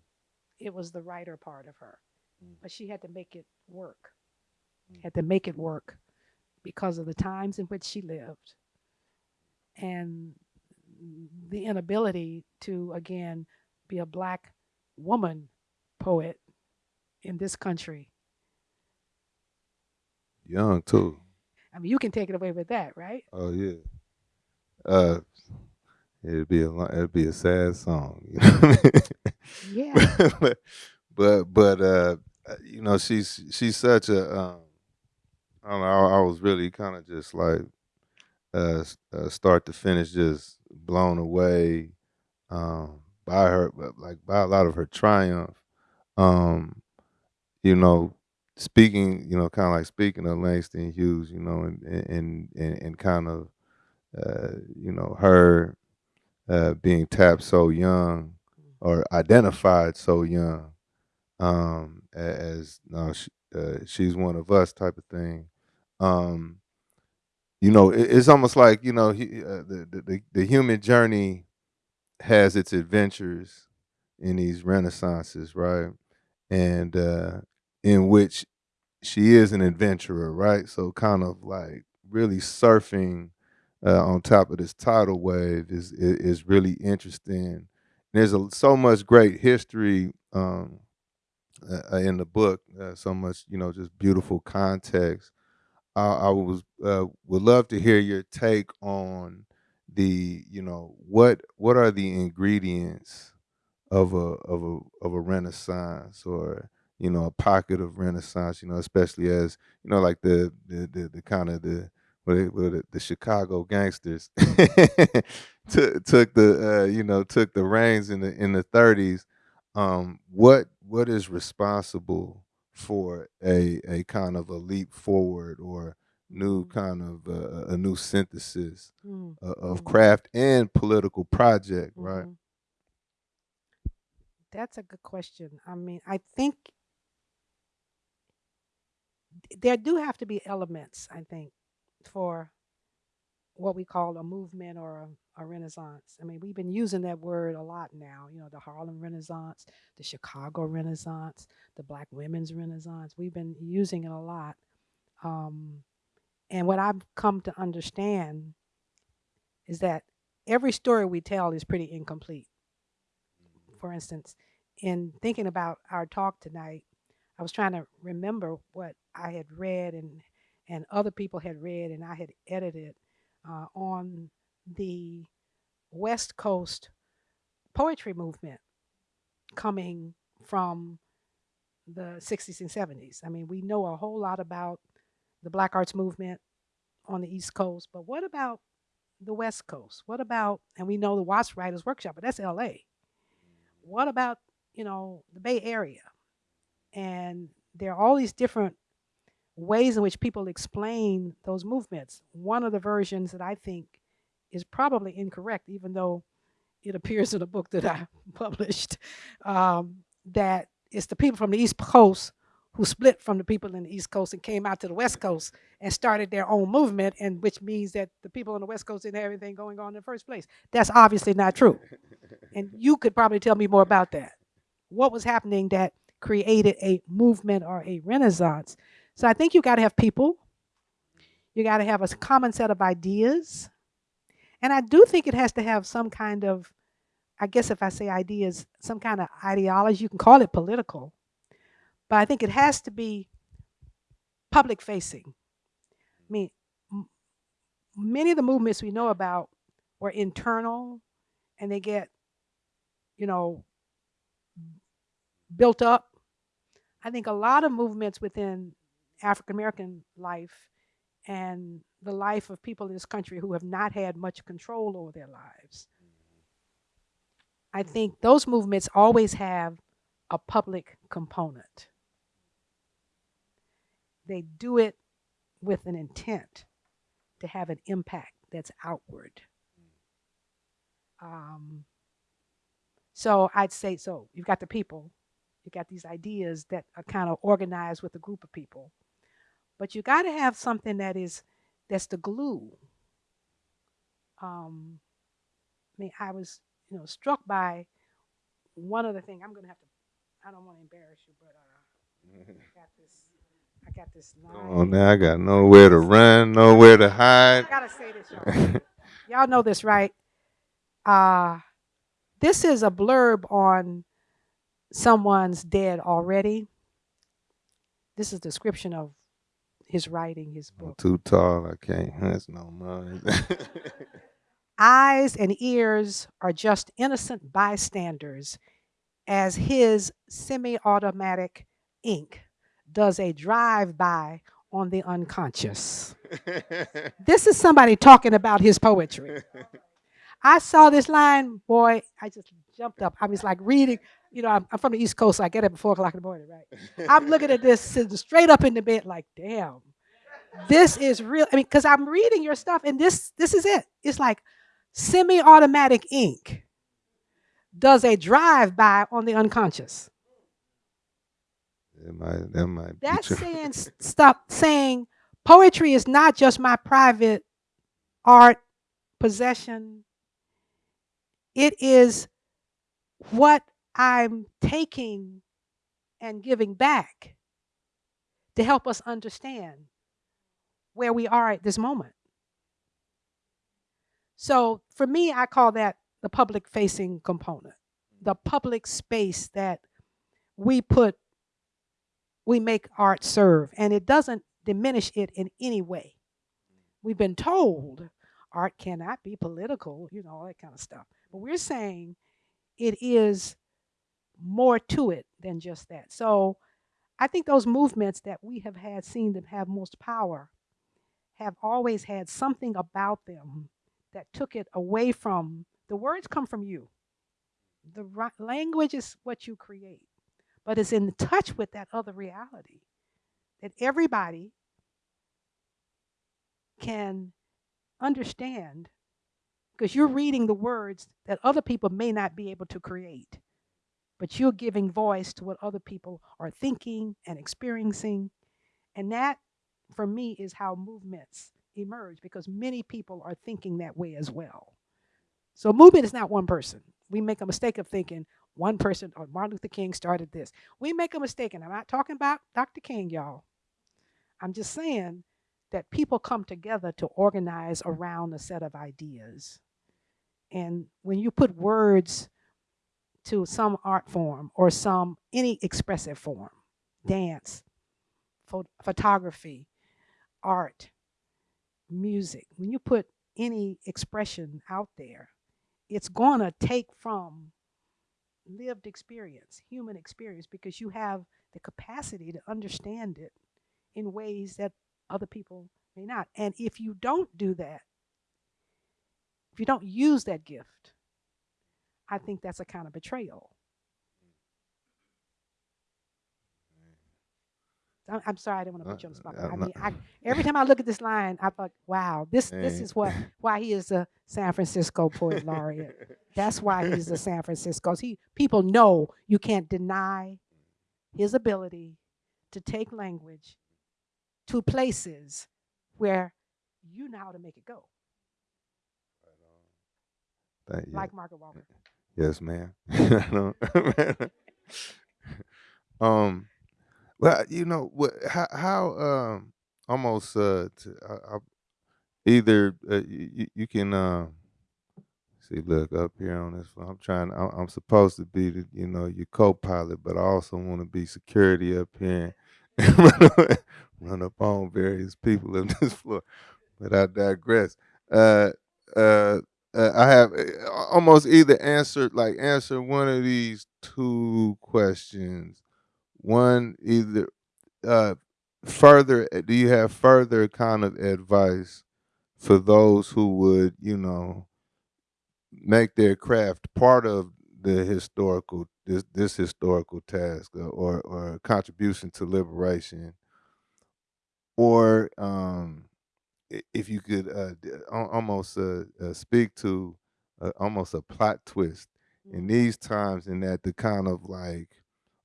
It was the writer part of her. Mm. But she had to make it work. Mm. Had to make it work because of the times in which she lived and the inability to, again, be a black woman poet in this country. Young, too. I mean, you can take it away with that, right? Oh, yeah. Uh, it'd be a it'd be a sad song. You know yeah. but but but uh, you know she's she's such a um, I don't know. I, I was really kind of just like uh, uh, start to finish, just blown away um, by her, like by a lot of her triumph. Um, you know, speaking, you know, kind of like speaking of Langston Hughes, you know, and and and, and kind of, uh, you know, her uh, being tapped so young or identified so young um, as no, she, uh, she's one of us type of thing. Um, you know, it, it's almost like you know he, uh, the, the the human journey has its adventures in these renaissances, right? and uh, in which she is an adventurer, right? So kind of like really surfing uh, on top of this tidal wave is is, is really interesting. There's a, so much great history um, uh, in the book, uh, so much you know, just beautiful context. I, I was uh, would love to hear your take on the you know what what are the ingredients of a of a of a renaissance or you know a pocket of renaissance you know especially as you know like the the the, the kind of the what it, the Chicago gangsters took took the uh, you know took the reins in the in the 30s um what what is responsible for a a kind of a leap forward or new kind of uh, a new synthesis Mm, uh, of Mhm. craft and political project right mhm. That's a good question. I mean, I think there do have to be elements, I think, for what we call a movement or a, a renaissance. I mean, we've been using that word a lot now, you know, the Harlem Renaissance, the Chicago Renaissance, the Black Women's Renaissance. We've been using it a lot. Um, and what I've come to understand is that every story we tell is pretty incomplete. For instance, in thinking about our talk tonight, I was trying to remember what I had read and and other people had read and I had edited uh, on the West Coast poetry movement coming from the 60s and 70s. I mean, we know a whole lot about the Black Arts movement on the East Coast, but what about the West Coast? What about, and we know the Watts Writers Workshop, but that's LA. What about, you know, the Bay Area? And there are all these different ways in which people explain those movements. One of the versions that I think is probably incorrect, even though it appears in a book that I published, um, that it's the people from the East Coast who split from the people in the East Coast and came out to the West Coast and started their own movement, and which means that the people on the West Coast didn't have anything going on in the first place. That's obviously not true. And you could probably tell me more about that. What was happening that created a movement or a renaissance? So I think you got to have people. You got to have a common set of ideas. And I do think it has to have some kind of, I guess if I say ideas, some kind of ideology. You can call it political. But I think it has to be public facing. I mean, many of the movements we know about were internal and they get, you know, built up. I think a lot of movements within African American life and the life of people in this country who have not had much control over their lives. I think those movements always have a public component. They do it with an intent to have an impact that's outward. Um, so I'd say so. You've got the people, you got these ideas that are kind of organized with a group of people, but you got to have something that is that's the glue. Um, I mean, I was you know struck by one other thing. I'm gonna have to. I don't want to embarrass you, but uh, got this. I got this line. Come on now, I got nowhere to run, nowhere to hide. I gotta say this, y'all. y'all know this, right? Uh, this is a blurb on someone's dead already. This is a description of his writing, his I'm book. too tall. I can't. That's no more. Eyes and ears are just innocent bystanders as his semi automatic ink does a drive by on the unconscious. This is somebody talking about his poetry. I saw this line, boy, I just jumped up. I was like reading, you know, I'm, I'm from the East Coast, so I get up at four o'clock in the morning, right? I'm looking at this sitting straight up in the bed, like, damn, this is real. I mean, because I'm reading your stuff, and this this is it. It's like semi-automatic ink does a drive-by on the unconscious. That might, that might That's saying stop saying poetry is not just my private art possession. It is what I'm taking and giving back to help us understand where we are at this moment. So for me, I call that the public facing component, the public space that we put, we make art serve, and it doesn't diminish it in any way. We've been told art cannot be political, you know, all that kind of stuff. But we're saying it is more to it than just that. So I think those movements that we have had seen them have most power have always had something about them that took it away from the words come from you. The language is what you create, but is in touch with that other reality that everybody can understand because you're reading the words that other people may not be able to create, but you're giving voice to what other people are thinking and experiencing. And that, for me, is how movements emerge because many people are thinking that way as well. So, movement is not one person. We make a mistake of thinking one person or Martin Luther King started this. We make a mistake, and I'm not talking about Dr. King, y'all. I'm just saying that people come together to organize around a set of ideas. And when you put words to some art form or some any expressive form, dance, pho- photography, art, music, when you put any expression out there, it's going to take from lived experience, human experience, because you have the capacity to understand it in ways that other people may not. And if you don't do that, if you don't use that gift, I think that's a kind of betrayal. I'm, I'm sorry, I didn't want to Uh, put you on the spot. uh, I mean, I, every time I look at this line, I thought, wow, this this is what why he is a San Francisco poet laureate. That's why he's a San Francisco. He people know you can't deny his ability to take language to places where you know how to make it go, Thank you. like Margaret Walker. Yes, ma'am. Um, well, you know what? How, how um, almost uh, to, I, I, either uh, you, you can uh, see, look up here on this. one, I'm trying. I'm, I'm supposed to be the, you know, your co-pilot, but I also want to be security up here and run, up on various people on this floor. But I digress. Uh, uh, uh, I have uh, almost either answered like answer one of these two questions. One either uh, further. uh, Do you have further kind of advice for those who would you know make their craft part of the historical this this historical task uh, or or contribution to liberation or um if you could uh, almost uh, uh, speak to uh, almost a plot twist in Mm. these times, in that the kind of like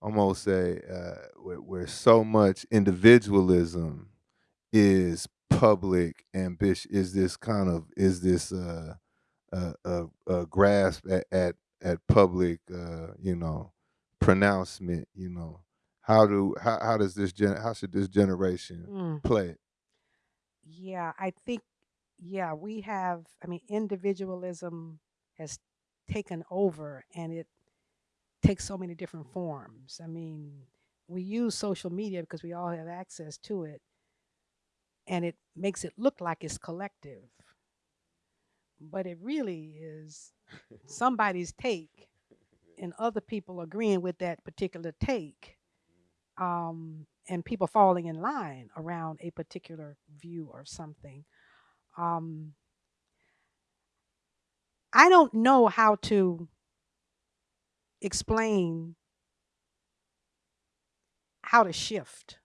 almost say uh, where, where so much individualism is public ambition is this kind of is this uh, uh, uh, uh, grasp at, at at public uh, you know pronouncement you know how do how, how does this gen how should this generation Mm. play it Yeah, I think, yeah, we have, I mean, individualism has taken over and it takes so many different forms. I mean, we use social media because we all have access to it and it makes it look like it's collective. But it really is somebody's take and other people agreeing with that particular take um, and people falling in line around a particular view or something. Um, I don't know how to explain how to shift.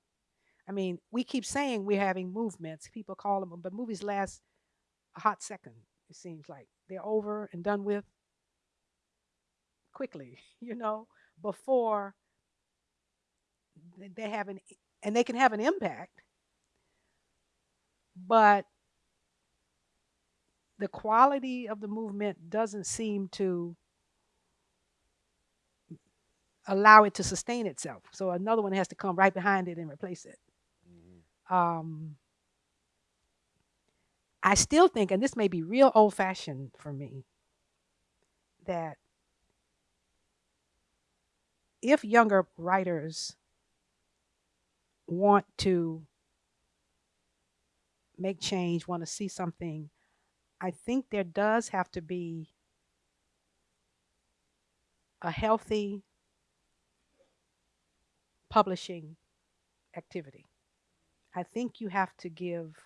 I mean, we keep saying we're having movements. People call them, but movies last a hot second. It seems like they're over and done with quickly. You know, before they have an, and they can have an impact, but the quality of the movement doesn't seem to allow it to sustain itself. So another one has to come right behind it and replace it. Um, I still think, and this may be real old fashioned for me, that if younger writers want to make change, want to see something, I think there does have to be a healthy publishing activity. I think you have to give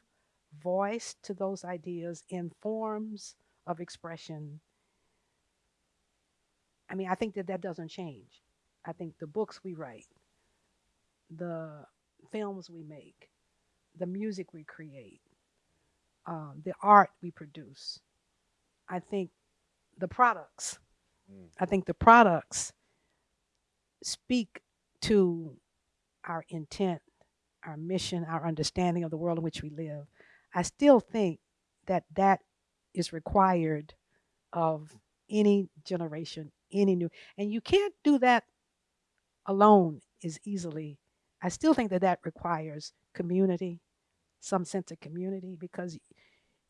voice to those ideas in forms of expression. I mean, I think that that doesn't change. I think the books we write, the films we make, the music we create, um, the art we produce, I think the products, Mm. I think the products speak to our intent, our mission, our understanding of the world in which we live. I still think that that is required of any generation, any new, and you can't do that alone as easily. I still think that that requires community, some sense of community, because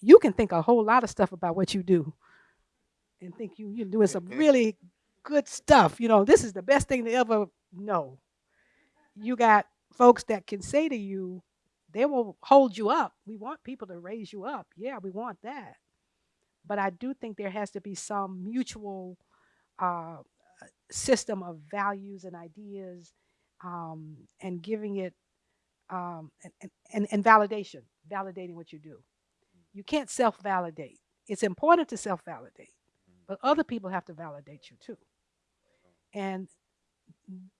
you can think a whole lot of stuff about what you do and think you, you're doing some really good stuff. You know, this is the best thing to ever know. You got folks that can say to you, they will hold you up. We want people to raise you up. Yeah, we want that. But I do think there has to be some mutual uh, system of values and ideas um, and giving it um, and, and, and validation, validating what you do. You can't self validate. It's important to self validate, but other people have to validate you too. And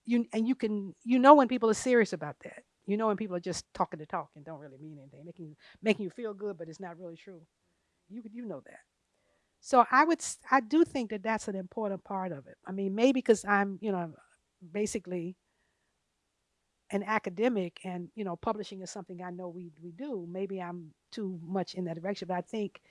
you and you can you know when people are serious about that. You know when people are just talking to talk and don't really mean anything, making making you feel good, but it's not really true. You you know that. So I would I do think that that's an important part of it. I mean, maybe because I'm you know basically an academic and you know publishing is something I know we we do. Maybe I'm too much in that direction, but I think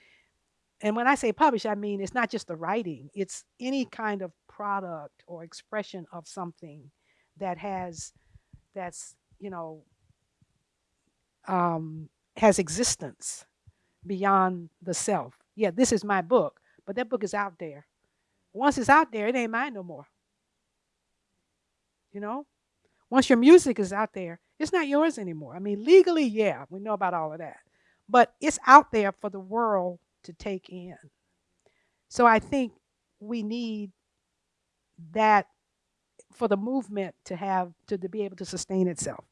and when I say publish, I mean it's not just the writing, it's any kind of product or expression of something that has that's, you know, um, has existence beyond the self. Yeah, this is my book, but that book is out there. Once it's out there, it ain't mine no more. You know? Once your music is out there, it's not yours anymore. I mean, legally, yeah, we know about all of that. But it's out there for the world to take in. So I think we need that for the movement to have to, to be able to sustain itself.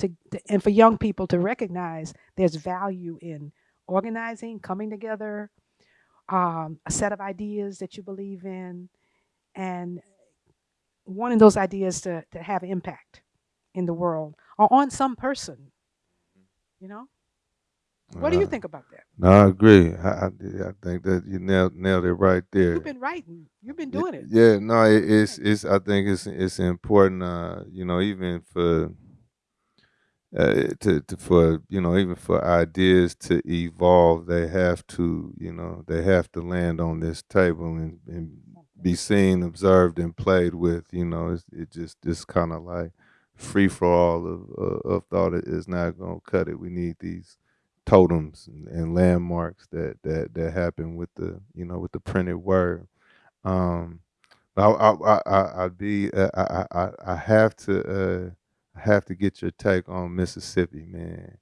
To, to and for young people to recognize there's value in organizing, coming together, um, a set of ideas that you believe in, and wanting those ideas to, to have impact in the world or on some person. You know? What do you Uh, think about that? No, I agree. I, I, I think that you nailed nailed it right there. You've been writing. You've been doing it. Yeah, no, it, it's it's. I think it's it's important. Uh, you know, even for uh, to, to for you know even for ideas to evolve, they have to you know they have to land on this table and, and be seen, observed, and played with. You know, it's, it just this kind of like free for all of uh, of thought is is not gonna cut it. We need these totems and, and landmarks that that that happen with the you know with the printed word. Um, I I I I'd be uh, I I I have to uh have to get your take on Mississippi, man.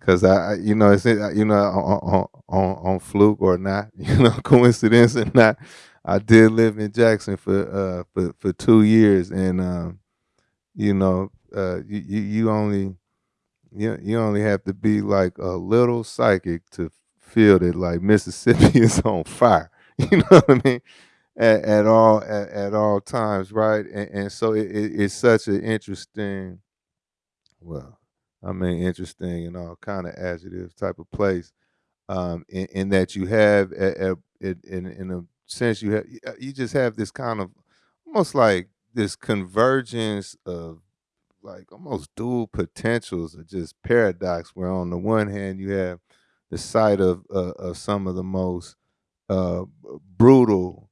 Cause I, you know, it's you know on on on, on fluke or not, you know, coincidence or not. I did live in Jackson for uh for for two years, and um, you know, uh, you you, you only you you only have to be like a little psychic to feel that like Mississippi is on fire. You know what I mean? At, at all at, at all times, right? And, and so it, it, it's such an interesting, well, I mean, interesting and all kind of adjective type of place. Um, in, in that you have a, a, in in a sense you have you just have this kind of almost like this convergence of like almost dual potentials or just paradox where on the one hand you have the site of uh, of some of the most uh, brutal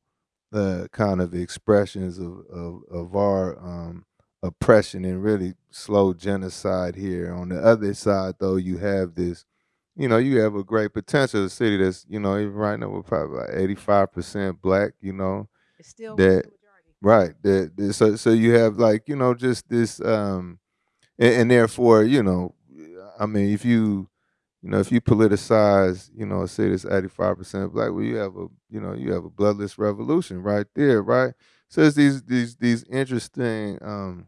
uh, kind of expressions of, of, of our um, oppression and really slow genocide here. On the other side, though, you have this, you know, you have a great potential. A city that's, you know, even right now we're probably like eighty five percent black. You know, It's still that. Right. That that- so so you have like you know just this, um, and, and therefore you know, I mean, if you you know, if you politicize, you know, say this eighty five percent black, well, you have a, you know, you have a bloodless revolution right there, right? So it's these these these interesting, um,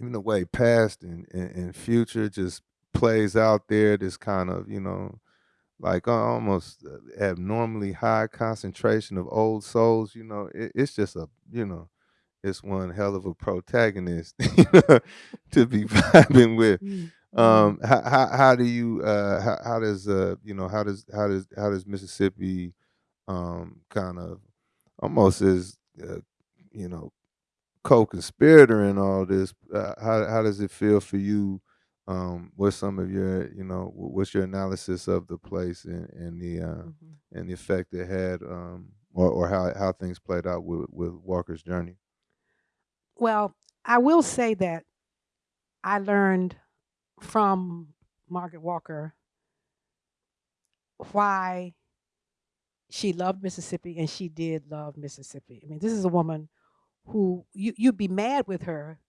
even the way past and, and, and future just plays out there. This kind of, you know, like almost uh, abnormally high concentration of old souls. You know, it, it's just a, you know, it's one hell of a protagonist to be vibing with Mm. um how, how how do you uh how, how does uh you know how does how does how does mississippi um kind of almost as uh, you know co-conspirator in all this uh, how how does it feel for you um what's some of your you know what's your analysis of the place and and the uh Mhm. and the effect it had um or or how how things played out with with walker's journey Well, I will say that I learned from Margaret Walker why she loved Mississippi and she did love Mississippi. I mean, this is a woman who you you'd be mad with her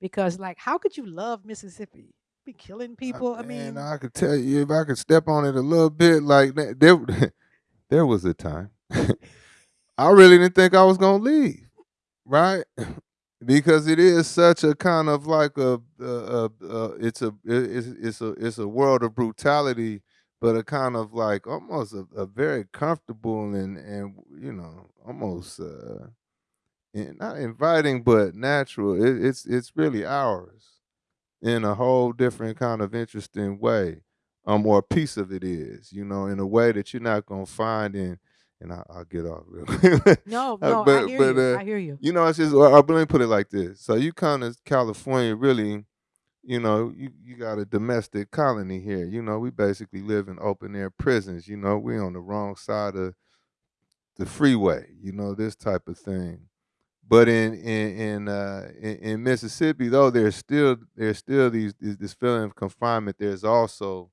because like how could you love Mississippi? Be killing people. I Man, mean, I could tell you if I could step on it a little bit, like that, there, there was a time I really didn't think I was gonna leave, right? Because it is such a kind of like a, a, a, a it's a it's it's a it's a world of brutality, but a kind of like almost a, a very comfortable and and you know almost uh not inviting but natural. It, it's it's really ours in a whole different kind of interesting way. Um, or a piece of it is, you know, in a way that you're not gonna find in. And I, I'll get off real quick. no, Uh, no, I but- hear but, you. uh, I hear you. you know, it's just. Or, or let me put it like this: so you come to California, really, you know, you you got a domestic colony here. You know, we basically live in open air prisons. You know, we're on the wrong side of the freeway. You know, this type of thing. But in in in, uh, in in Mississippi, though, there's still there's still these, this feeling of confinement. There's also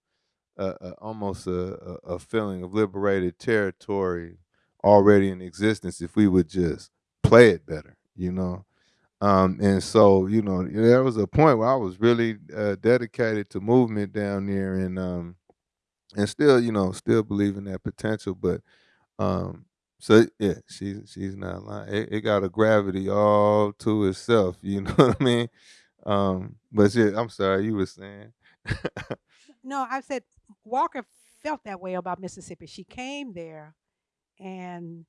a, a, almost a, a, a feeling of liberated territory already in existence if we would just play it better, you know. Um, and so, you know, there was a point where I was really uh, dedicated to movement down there, and um, and still, you know, still believe in that potential. But um, so yeah, she's she's not lying. It, it got a gravity all to itself. You know what I mean? Um, but yeah, I'm sorry, you were saying. No, I said Walker felt that way about Mississippi. She came there and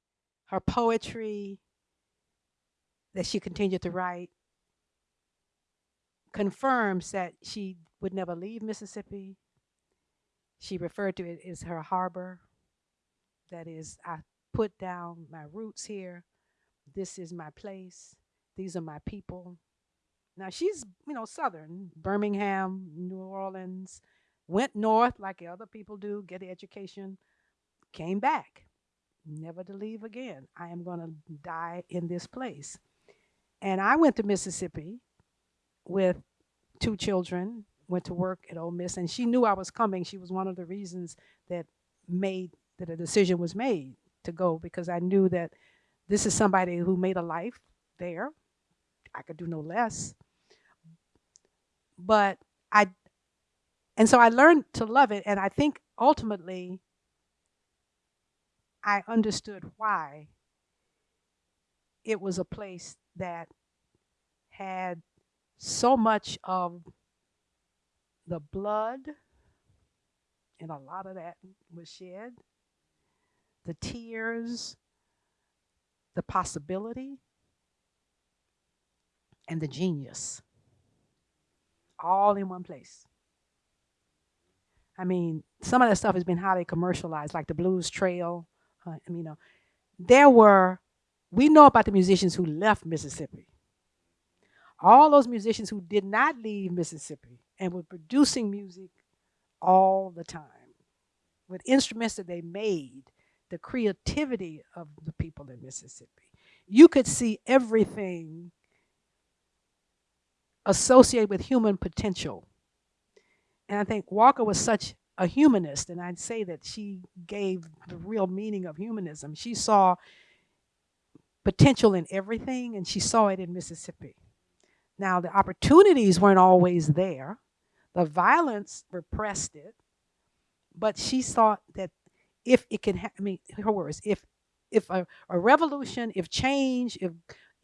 her poetry that she continued to write confirms that she would never leave Mississippi. She referred to it as her harbor. That is, I put down my roots here. This is my place. These are my people. Now she's, you know, Southern, Birmingham, New Orleans, went north like other people do, get an education, came back, never to leave again. I am going to die in this place. And I went to Mississippi with two children, went to work at Ole Miss, and she knew I was coming. She was one of the reasons that made that a decision was made to go because I knew that this is somebody who made a life there. I could do no less. But I, and so I learned to love it. And I think ultimately I understood why it was a place that had so much of the blood, and a lot of that was shed, the tears, the possibility, and the genius, all in one place. I mean, some of that stuff has been highly commercialized, like the Blues Trail. Uh, I mean, there were, we know about the musicians who left Mississippi. All those musicians who did not leave Mississippi and were producing music all the time with instruments that they made, the creativity of the people in Mississippi. you could see everything associated with human potential. And I think Walker was such a humanist, and I'd say that she gave the real meaning of humanism. She saw potential in everything, and she saw it in Mississippi. Now, the opportunities weren't always there, the violence repressed it, but she thought that if it can, ha- I mean, her words, if if a, a revolution, if change, if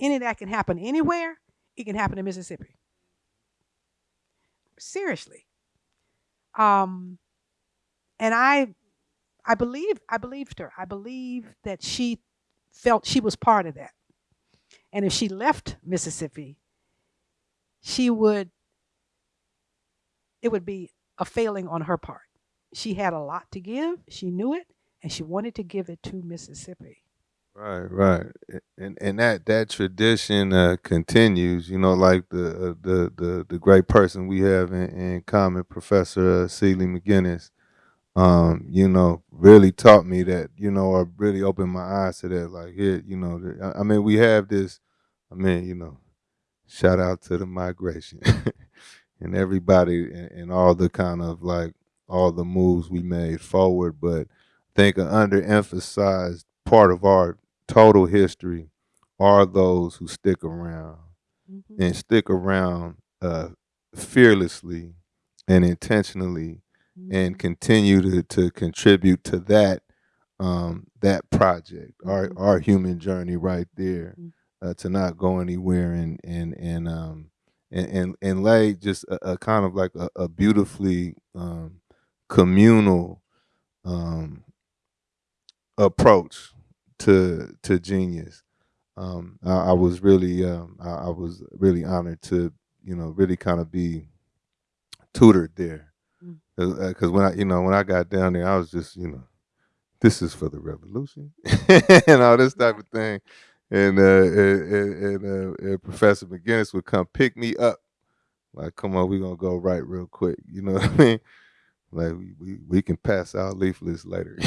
any of that can happen anywhere, it can happen in Mississippi. Seriously. Um, and I, I believe, I believed her. I believe that she felt she was part of that. And if she left Mississippi, she would, it would be a failing on her part. She had a lot to give. She knew it, and she wanted to give it to Mississippi. Right, right, and and that that tradition uh, continues. You know, like the uh, the the the great person we have in, in common, Professor uh, C. Liegh McInnis. Um, you know, really taught me that. You know, or really opened my eyes to that. Like, here, you know, I, I mean, we have this. I mean, you know, shout out to the migration and everybody and, and all the kind of like all the moves we made forward, but I think an underemphasized part of our total history are those who stick around Mhm. and stick around uh, fearlessly and intentionally and Mhm. continue to, to contribute to that um, that project, our Mhm. our human journey right there, Mm. uh, to not go anywhere and and and um and and, and lay just a, a kind of like a, a beautifully um, communal um, approach to to genius. Um, I, I was really um, I, I was really honored to you know really kind of be tutored there Mm. because when I you know when I got down there I was just you know this is for the revolution and all this type of thing and uh, and, and, and, uh, and Professor McInnis would come pick me up like come on we're gonna go right real quick you know what I mean like we, we, we can pass out leaflets later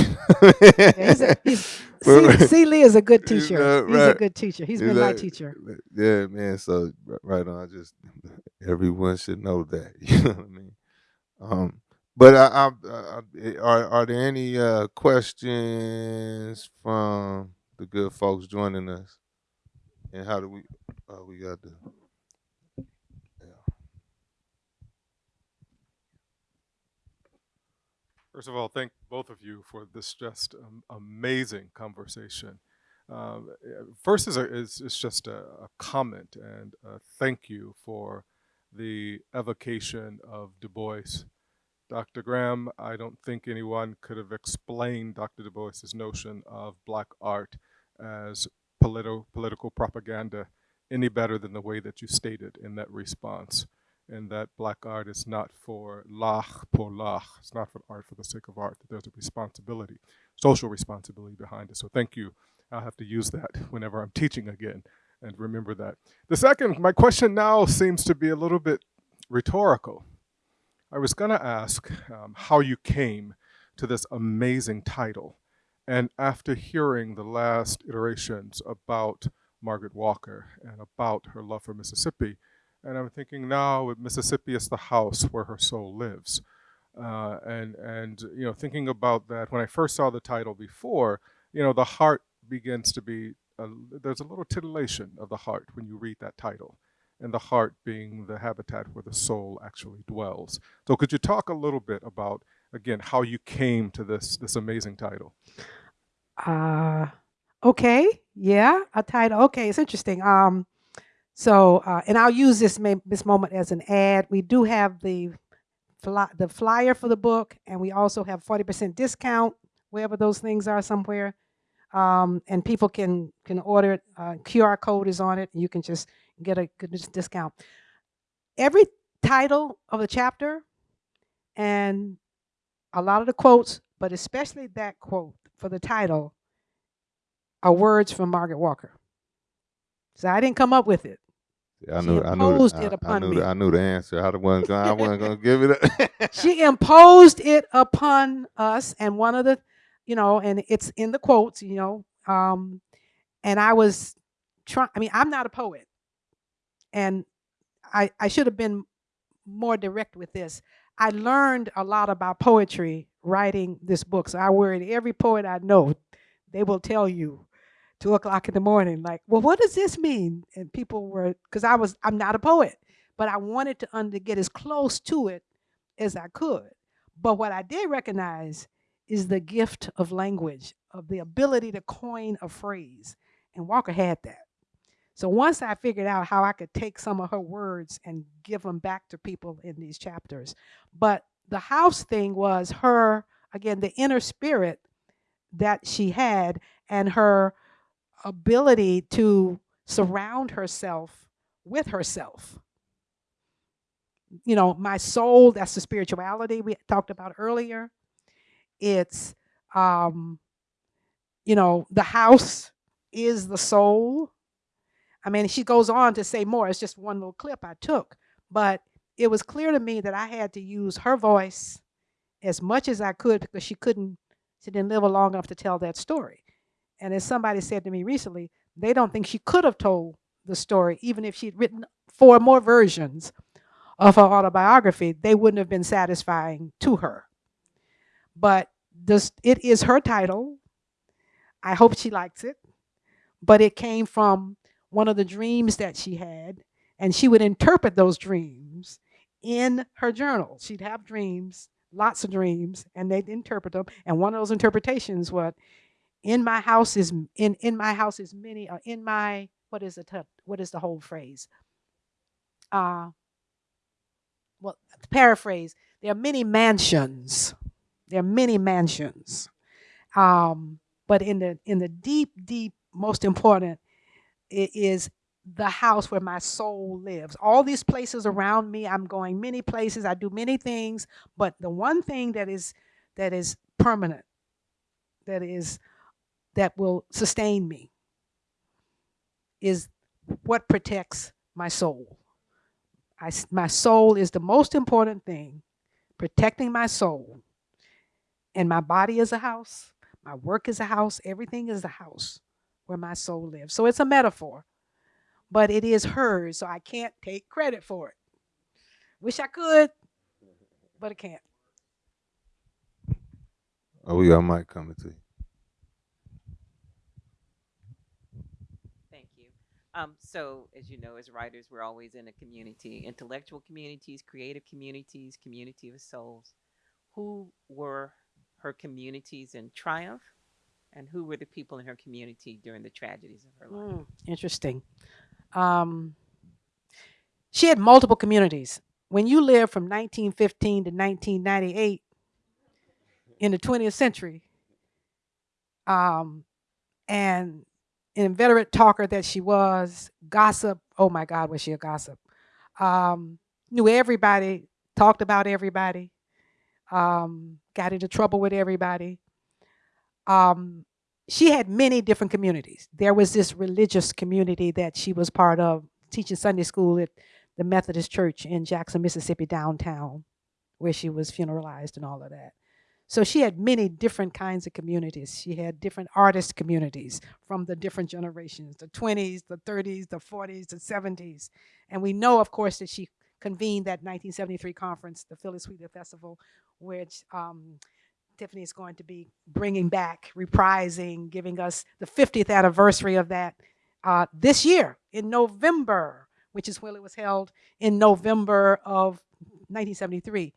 Yeah, he's a, he's, Well, C, C. Liegh is a good you teacher. know, He's a good teacher. He's Is been my teacher. Yeah, man. So right on. I just everyone should know that. You know what I mean? Um, but I, I, I, I- are are there any uh, questions from the good folks joining us? And how do we? Uh, we got the. First of all, thank both of you for this just um, amazing conversation. Uh, first is, a, is, is just a, a comment and a thank you for the evocation of Du Bois. Dr. Graham, I don't think anyone could have explained Dr. Du Bois's notion of black art as politi- political propaganda any better than the way that you stated in that response and that black art is not for l'art pour l'art. It's not for art for the sake of art. That there's a responsibility, social responsibility behind it. So thank you. I'll have to use that whenever I'm teaching again and remember that. The second, my question now seems to be a little bit rhetorical. I was going to ask um, how you came to this amazing title. And after hearing the last iterations about Margaret Walker and about her love for Mississippi, and I'm thinking now Mississippi is the house where her soul lives. Uh, and and you know thinking about that when I first saw the title before, you know the heart begins to be a, there's a little titillation of the heart when you read that title, and the heart being the habitat where the soul actually dwells. So could you talk a little bit about again how you came to this this amazing title? Uh, okay. Yeah, a title. Okay, it's interesting. Um, so, uh, and I'll use this this moment as an ad. We do have the fly, the flyer for the book, and we also have forty percent discount wherever those things are somewhere. Um, and people can can order it. Uh, QR code is on it. You can just get a good discount. Every title of the chapter, and a lot of the quotes, but especially that quote for the title, are words from Margaret Walker. So I didn't come up with it. I She knew. I knew. imposed the- it I, I upon knew. me. The, I knew the answer. I wasn't going. I wasn't to give it up. she imposed it upon us and one of the you know and it's in the quotes you know um and i was trying. I mean, I'm not a poet, and I I should have been more direct with this. I learned a lot about poetry writing this book. So I worried every poet I know, they will tell you two o'clock in the morning, like, well, what does this mean? And people were, because I was, I'm not a poet, but I wanted to under, get as close to it as I could. But what I did recognize is the gift of language, of the ability to coin a phrase. And Walker had that. So once I figured out how I could take some of her words and give them back to people in these chapters, but the house thing was her, again, the inner spirit that she had and her ability to surround herself with herself. You know, my soul, that's the spirituality we talked about earlier. It's, um, you know, the house is the soul. I mean, she goes on to say more. It's just one little clip I took. But it was clear to me that I had to use her voice as much as I could because she couldn't, she didn't live long enough to tell that story. And as somebody said to me recently, they don't think she could have told the story, even if she'd written four more versions of her autobiography, they wouldn't have been satisfying to her. But this, it is her title. I hope she likes it. But it came from one of the dreams that she had, and she would interpret those dreams in her journal. She'd have dreams, lots of dreams, and they'd interpret them. And one of those interpretations was, "In my house is in in my house is many. Uh, in my what is it? What is the whole phrase? Uh, well, paraphrase, there are many mansions. There are many mansions. Um, but in the in the deep, deep, most important, it is the house where my soul lives. All these places around me, I'm going many places, I do many things, but the one thing that is that is permanent, that is that will sustain me is what protects my soul. I, my soul is the most important thing, protecting my soul. And my body is a house, my work is a house, everything is a house where my soul lives. So it's a metaphor, but it is hers, so I can't take credit for it. Wish I could, but I can't. Oh, we got Mike coming to you. Thank you. Um, so, as you know, as writers, we're always in a community, intellectual communities, creative communities, community of souls. Who were her communities in triumph, and who were the people in her community during the tragedies of her life? Mm, interesting. Um, she had multiple communities. When you live from 1915 to 1998 in the 20th century, um, and an inveterate talker that she was, gossip. Oh my God, was she a gossip? Um, knew everybody, talked about everybody, um, got into trouble with everybody. Um, she had many different communities. There was this religious community that she was part of, teaching Sunday school at the Methodist Church in Jackson, Mississippi, downtown, where she was funeralized and all of that. So she had many different kinds of communities. She had different artist communities from the different generations the 20s, the 30s, the 40s, the 70s. And we know, of course, that she convened that 1973 conference, the Phillis Wheatley Festival, which um, Tiffany is going to be bringing back, reprising, giving us the 50th anniversary of that uh, this year in November, which is when it was held in November of 1973.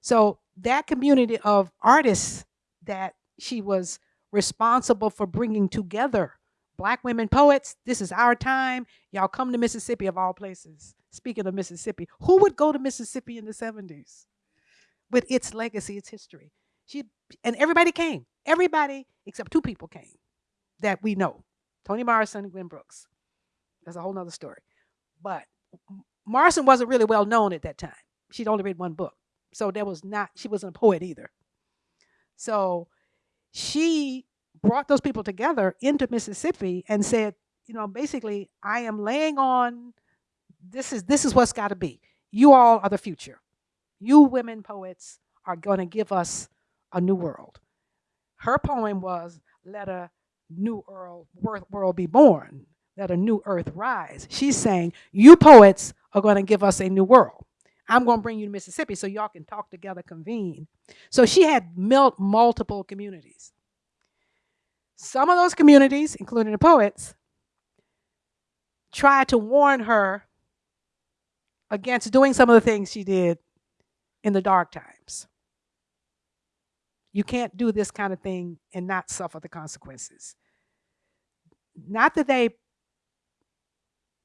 So that community of artists that she was responsible for bringing together black women poets this is our time y'all come to mississippi of all places speaking of mississippi who would go to mississippi in the 70s with its legacy its history she and everybody came. Everybody except two people came that we know. Toni Morrison and Gwen Brooks. That's a whole nother story. But Morrison wasn't really well known at that time. She'd only read one book. So there was not, she wasn't a poet either. So she brought those people together into Mississippi and said, you know, basically, I am laying on this is this is what's got to be. You all are the future. You women poets are going to give us a new world. Her poem was Let a New World, world be born. let a new earth rise. She's saying, you poets are going to give us a new world. I'm going to bring you to Mississippi so y'all can talk together, convene. So she had multiple communities. Some of those communities, including the poets, tried to warn her against doing some of the things she did in the dark times. You can't do this kind of thing and not suffer the consequences. Not that they,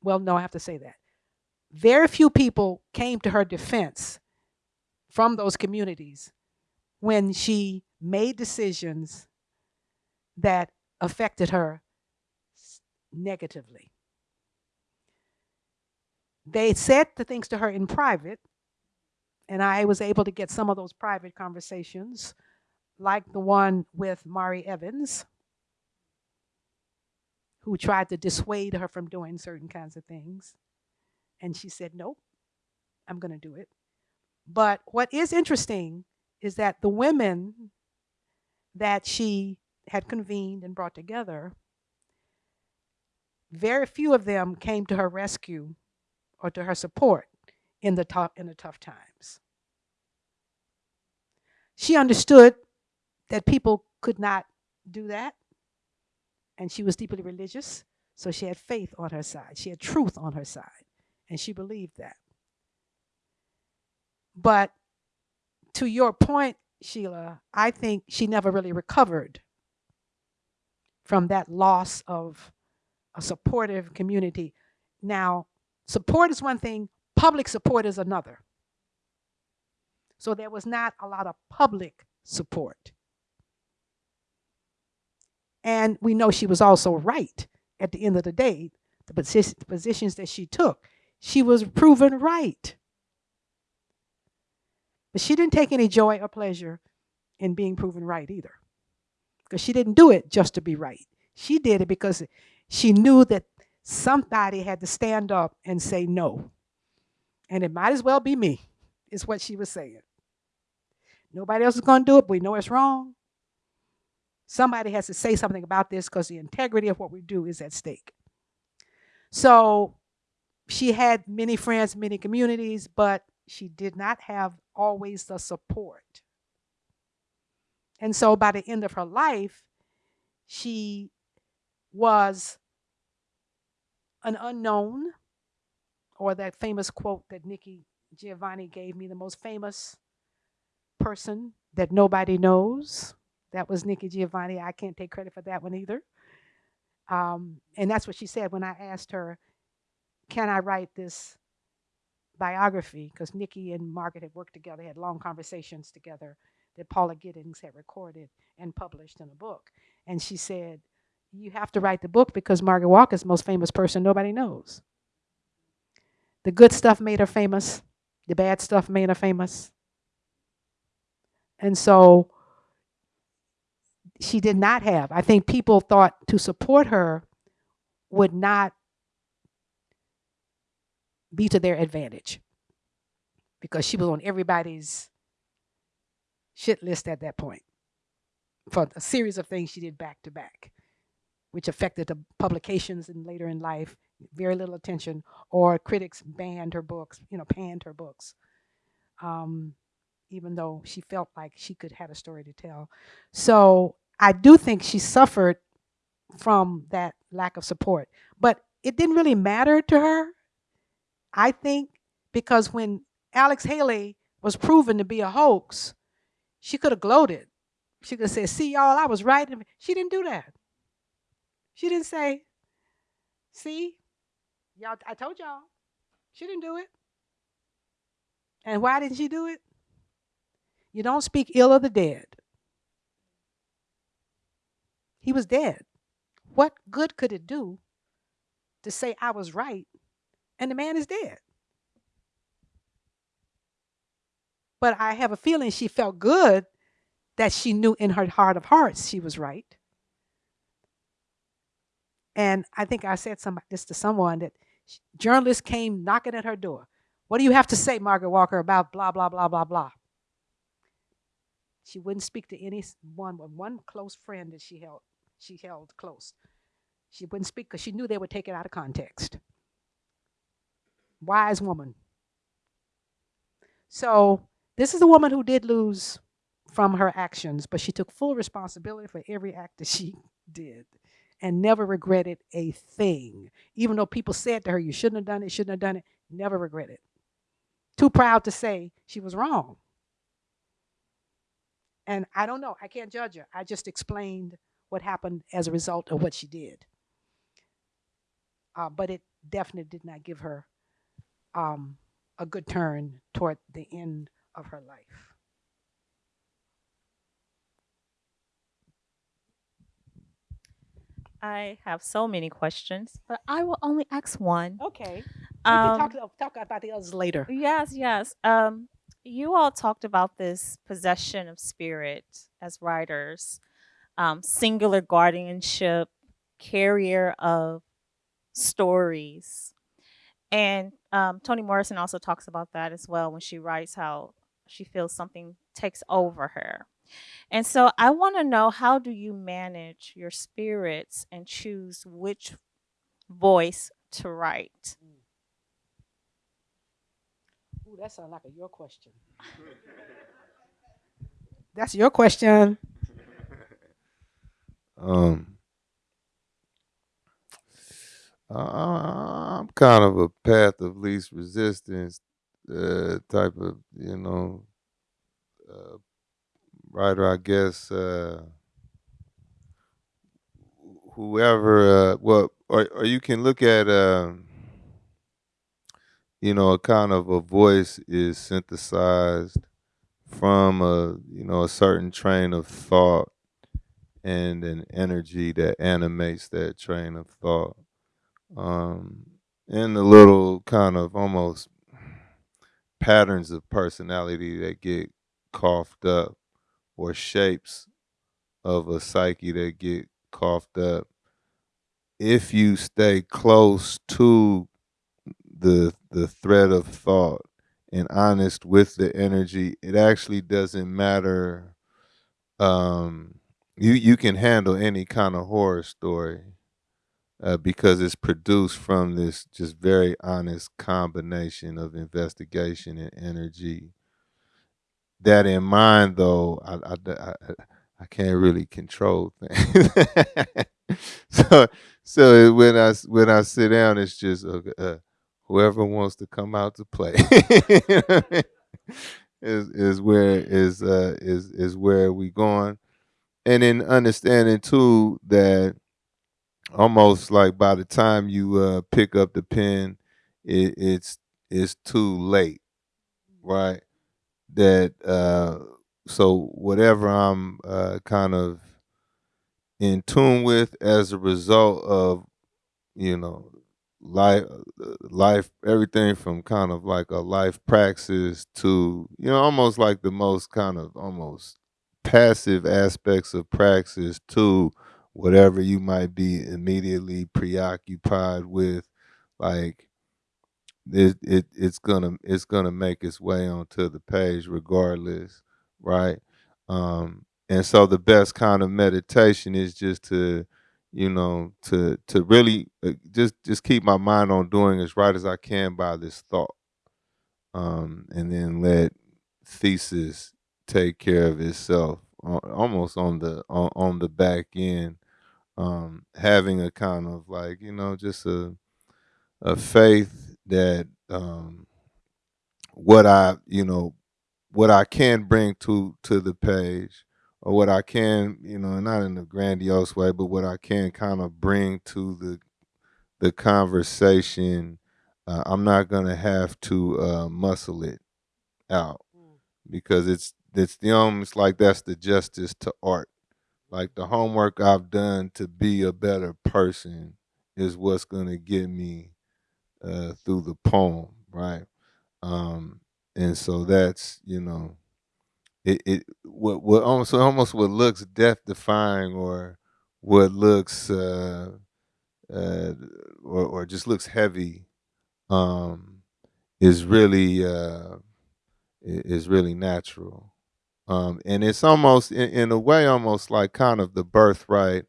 well, no, I have to say that. Very few people came to her defense from those communities when she made decisions that affected her negatively. They said the things to her in private, and I was able to get some of those private conversations, like the one with Mari Evans, who tried to dissuade her from doing certain kinds of things. And she said, Nope, I'm going to do it. But what is interesting is that the women that she had convened and brought together, very few of them came to her rescue or to her support in the tough, in the tough times. She understood that people could not do that, and she was deeply religious, so she had faith on her side. She had truth on her side, and she believed that. But to your point, Sheila, I think she never really recovered from that loss of a supportive community. Now, support is one thing, public support is another. So there was not a lot of public support. And we know she was also right at the end of the day. The, position, the positions that she took, she was proven right. But she didn't take any joy or pleasure in being proven right either. Because she didn't do it just to be right. She did it because she knew that somebody had to stand up and say no. And it might as well be me, is what she was saying. Nobody else is going to do it. But we know it's wrong. Somebody has to say something about this because the integrity of what we do is at stake. So she had many friends, many communities, but she did not have always the support. And so by the end of her life, she was an unknown, or that famous quote that Nikki Giovanni gave me the most famous person that nobody knows. That was Nikki Giovanni. I can't take credit for that one either. Um, and that's what she said when I asked her, Can I write this biography? Because Nikki and Margaret had worked together, had long conversations together that Paula Giddings had recorded and published in a book. And she said, You have to write the book because Margaret Walker is the most famous person nobody knows. The good stuff made her famous, the bad stuff made her famous. And so she did not have. I think people thought to support her would not be to their advantage because she was on everybody's shit list at that point for a series of things she did back to back, which affected the publications and later in life, very little attention, or critics banned her books, you know, panned her books. Um, even though she felt like she could have a story to tell. So I do think she suffered from that lack of support. But it didn't really matter to her, I think, because when Alex Haley was proven to be a hoax, she could have gloated. She could have said, See, y'all, I was right. She didn't do that. She didn't say, See, y'all, I told y'all. She didn't do it. And why didn't she do it? You don't speak ill of the dead. He was dead. What good could it do to say I was right and the man is dead? But I have a feeling she felt good that she knew in her heart of hearts she was right. And I think I said some, this to someone that journalists came knocking at her door. What do you have to say, Margaret Walker, about blah, blah, blah, blah, blah? She wouldn't speak to any one, one close friend that she held, she held close. She wouldn't speak because she knew they would take it out of context. Wise woman. So, this is a woman who did lose from her actions, but she took full responsibility for every act that she did and never regretted a thing. Even though people said to her, You shouldn't have done it, shouldn't have done it, never regretted. Too proud to say she was wrong. And I don't know, I can't judge her. I just explained what happened as a result of what she did. Uh, but it definitely did not give her um, a good turn toward the end of her life. I have so many questions, but I will only ask one. Okay. We Um, can talk, talk about the others later. Yes, yes. Um, you all talked about this possession of spirit as writers, um, singular guardianship, carrier of stories. And um, Toni Morrison also talks about that as well when she writes how she feels something takes over her. And so I want to know how do you manage your spirits and choose which voice to write? Ooh, that sounds like a your question. That's your question. Um, I- I'm kind of a path of least resistance uh, type of, you know, uh, writer. I guess uh, whoever, uh, well, or, or you can look at, um you know, a kind of a voice is synthesized from a, you know, a certain train of thought and an energy that animates that train of thought. Um, and the little kind of almost patterns of personality that get coughed up or shapes of a psyche that get coughed up. If you stay close to the the thread of thought and honest with the energy, it actually doesn't matter um, you you can handle any kind of horror story uh, because it's produced from this just very honest combination of investigation and energy. That in mind, though, I I, I, I can't really control things. so so when I when I sit down, it's just uh, uh, whoever wants to come out to play. is is where is uh is is where we going and in understanding too that almost like by the time you uh, pick up the pen, it, it's it's too late, right? That uh, so whatever I'm uh, kind of in tune with as a result of you know life life everything from kind of like a life praxis to you know almost like the most kind of almost passive aspects of praxis to whatever you might be immediately preoccupied with like it, it it's gonna it's gonna make its way onto the page regardless right? Um and so the best kind of meditation is just to you know to to really uh, just just keep my mind on doing as right as i can by this thought um and then let thesis take care of itself uh, almost on the on, on the back end um having a kind of like you know just a a faith that um what i you know what i can bring to to the page or what i can you know not in a grandiose way but what i can kind of bring to the the conversation uh, i'm not going to have to uh, muscle it out because it's it's the almost like that's the justice to art like the homework i've done to be a better person is what's going to get me uh, through the poem right? Um and so that's you know it, it what what almost almost what looks death defying or what looks uh uh or, or just looks heavy um is really uh is really natural um and it's almost in, in a way almost like kind of the birthright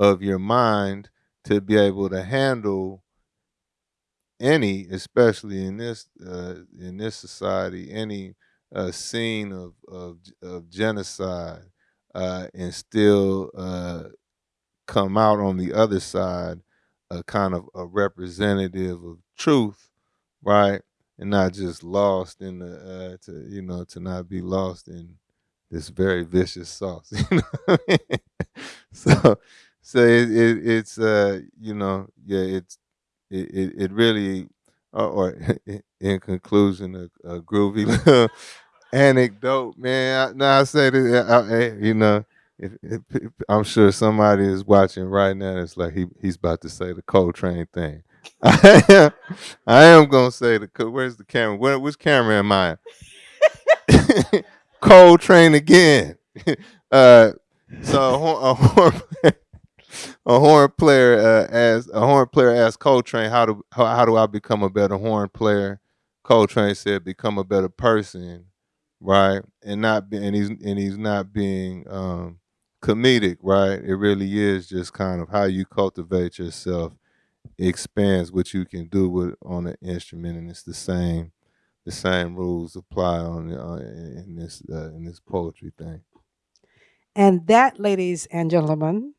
of your mind to be able to handle any, especially in this uh, in this society, any uh, scene of of, of genocide, uh, and still uh, come out on the other side, a kind of a representative of truth, right, and not just lost in the uh, to you know to not be lost in this very vicious sauce. You know so so it, it it's uh you know yeah it's it it, it really or, or in conclusion a, a groovy anecdote man. Now I say that I, I, you know if, if, if- I'm sure somebody is watching right now it's like he he's about to say the Coltrane thing. I am, I am gonna say the where's the camera? Where, which camera am I Coltrane again uh so a horn, a horn player, a horn player uh, as a horn player asked Coltrane, "How do how, how do I become a better horn player?" Coltrane said, "Become a better person, right? And not be, and he's and he's not being um, comedic, right? It really is just kind of how you cultivate yourself expands what you can do with on an instrument, and it's the same the same rules apply on uh, in this uh, in this poetry thing." And that, ladies and gentlemen,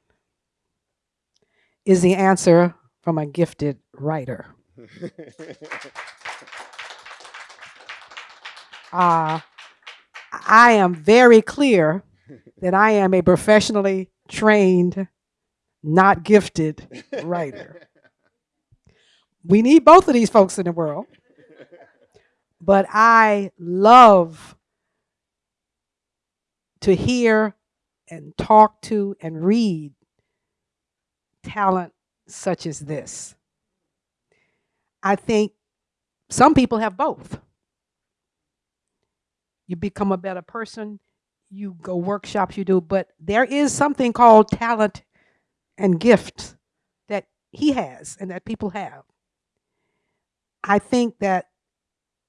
is the answer from a gifted writer. Uh, I am very clear that I am a professionally trained, not gifted writer. We need both of these folks in the world. But I love to hear and talk to and read talent such as this. I think some people have both. You become a better person, you go workshops, you do, but there is something called talent and gift that he has and that people have. I think that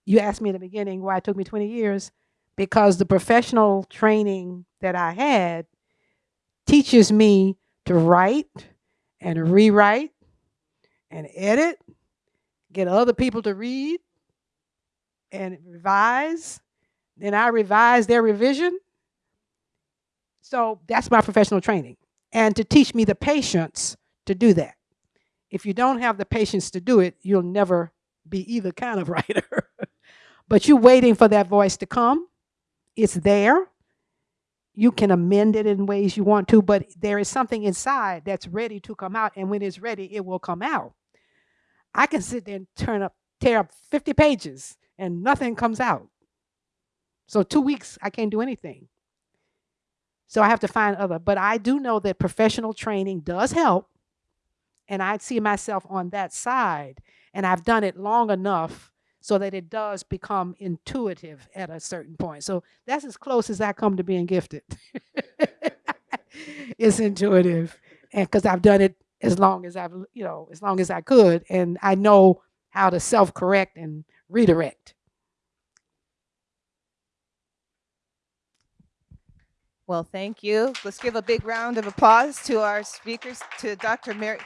you asked me in the beginning why it took me 20 years because the professional training that I had teaches me to write and rewrite and edit, get other people to read and revise. Then I revise their revision. So that's my professional training. And to teach me the patience to do that. If you don't have the patience to do it, you'll never be either kind of writer. But you're waiting for that voice to come. It's there. You can amend it in ways you want to, but there is something inside that's ready to come out. And when it's ready, it will come out. I can sit there and turn up, tear up 50 pages and nothing comes out. So two weeks, I can't do anything. So I have to find other, but I do know that professional training does help. And I see myself on that side. And I've done it long enough so that it does become intuitive at a certain point. So that's as close as I come to being gifted. it's intuitive. And because I've done it as long as I've, you know, as long as I could. And I know how to self correct and redirect. Well, thank you. Let's give a big round of applause to our speakers, to Dr. Mary.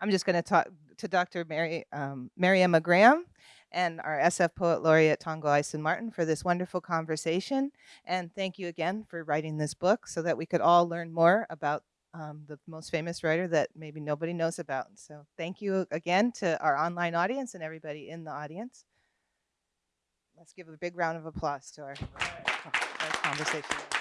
I'm just going to talk to Dr. Mary, um, Maryemma Graham and our SF Poet Laureate Tongo Eisen Martin for this wonderful conversation. And thank you again for writing this book so that we could all learn more about um, the most famous writer that maybe nobody knows about. So thank you again to our online audience and everybody in the audience. Let's give a big round of applause to our, our conversation.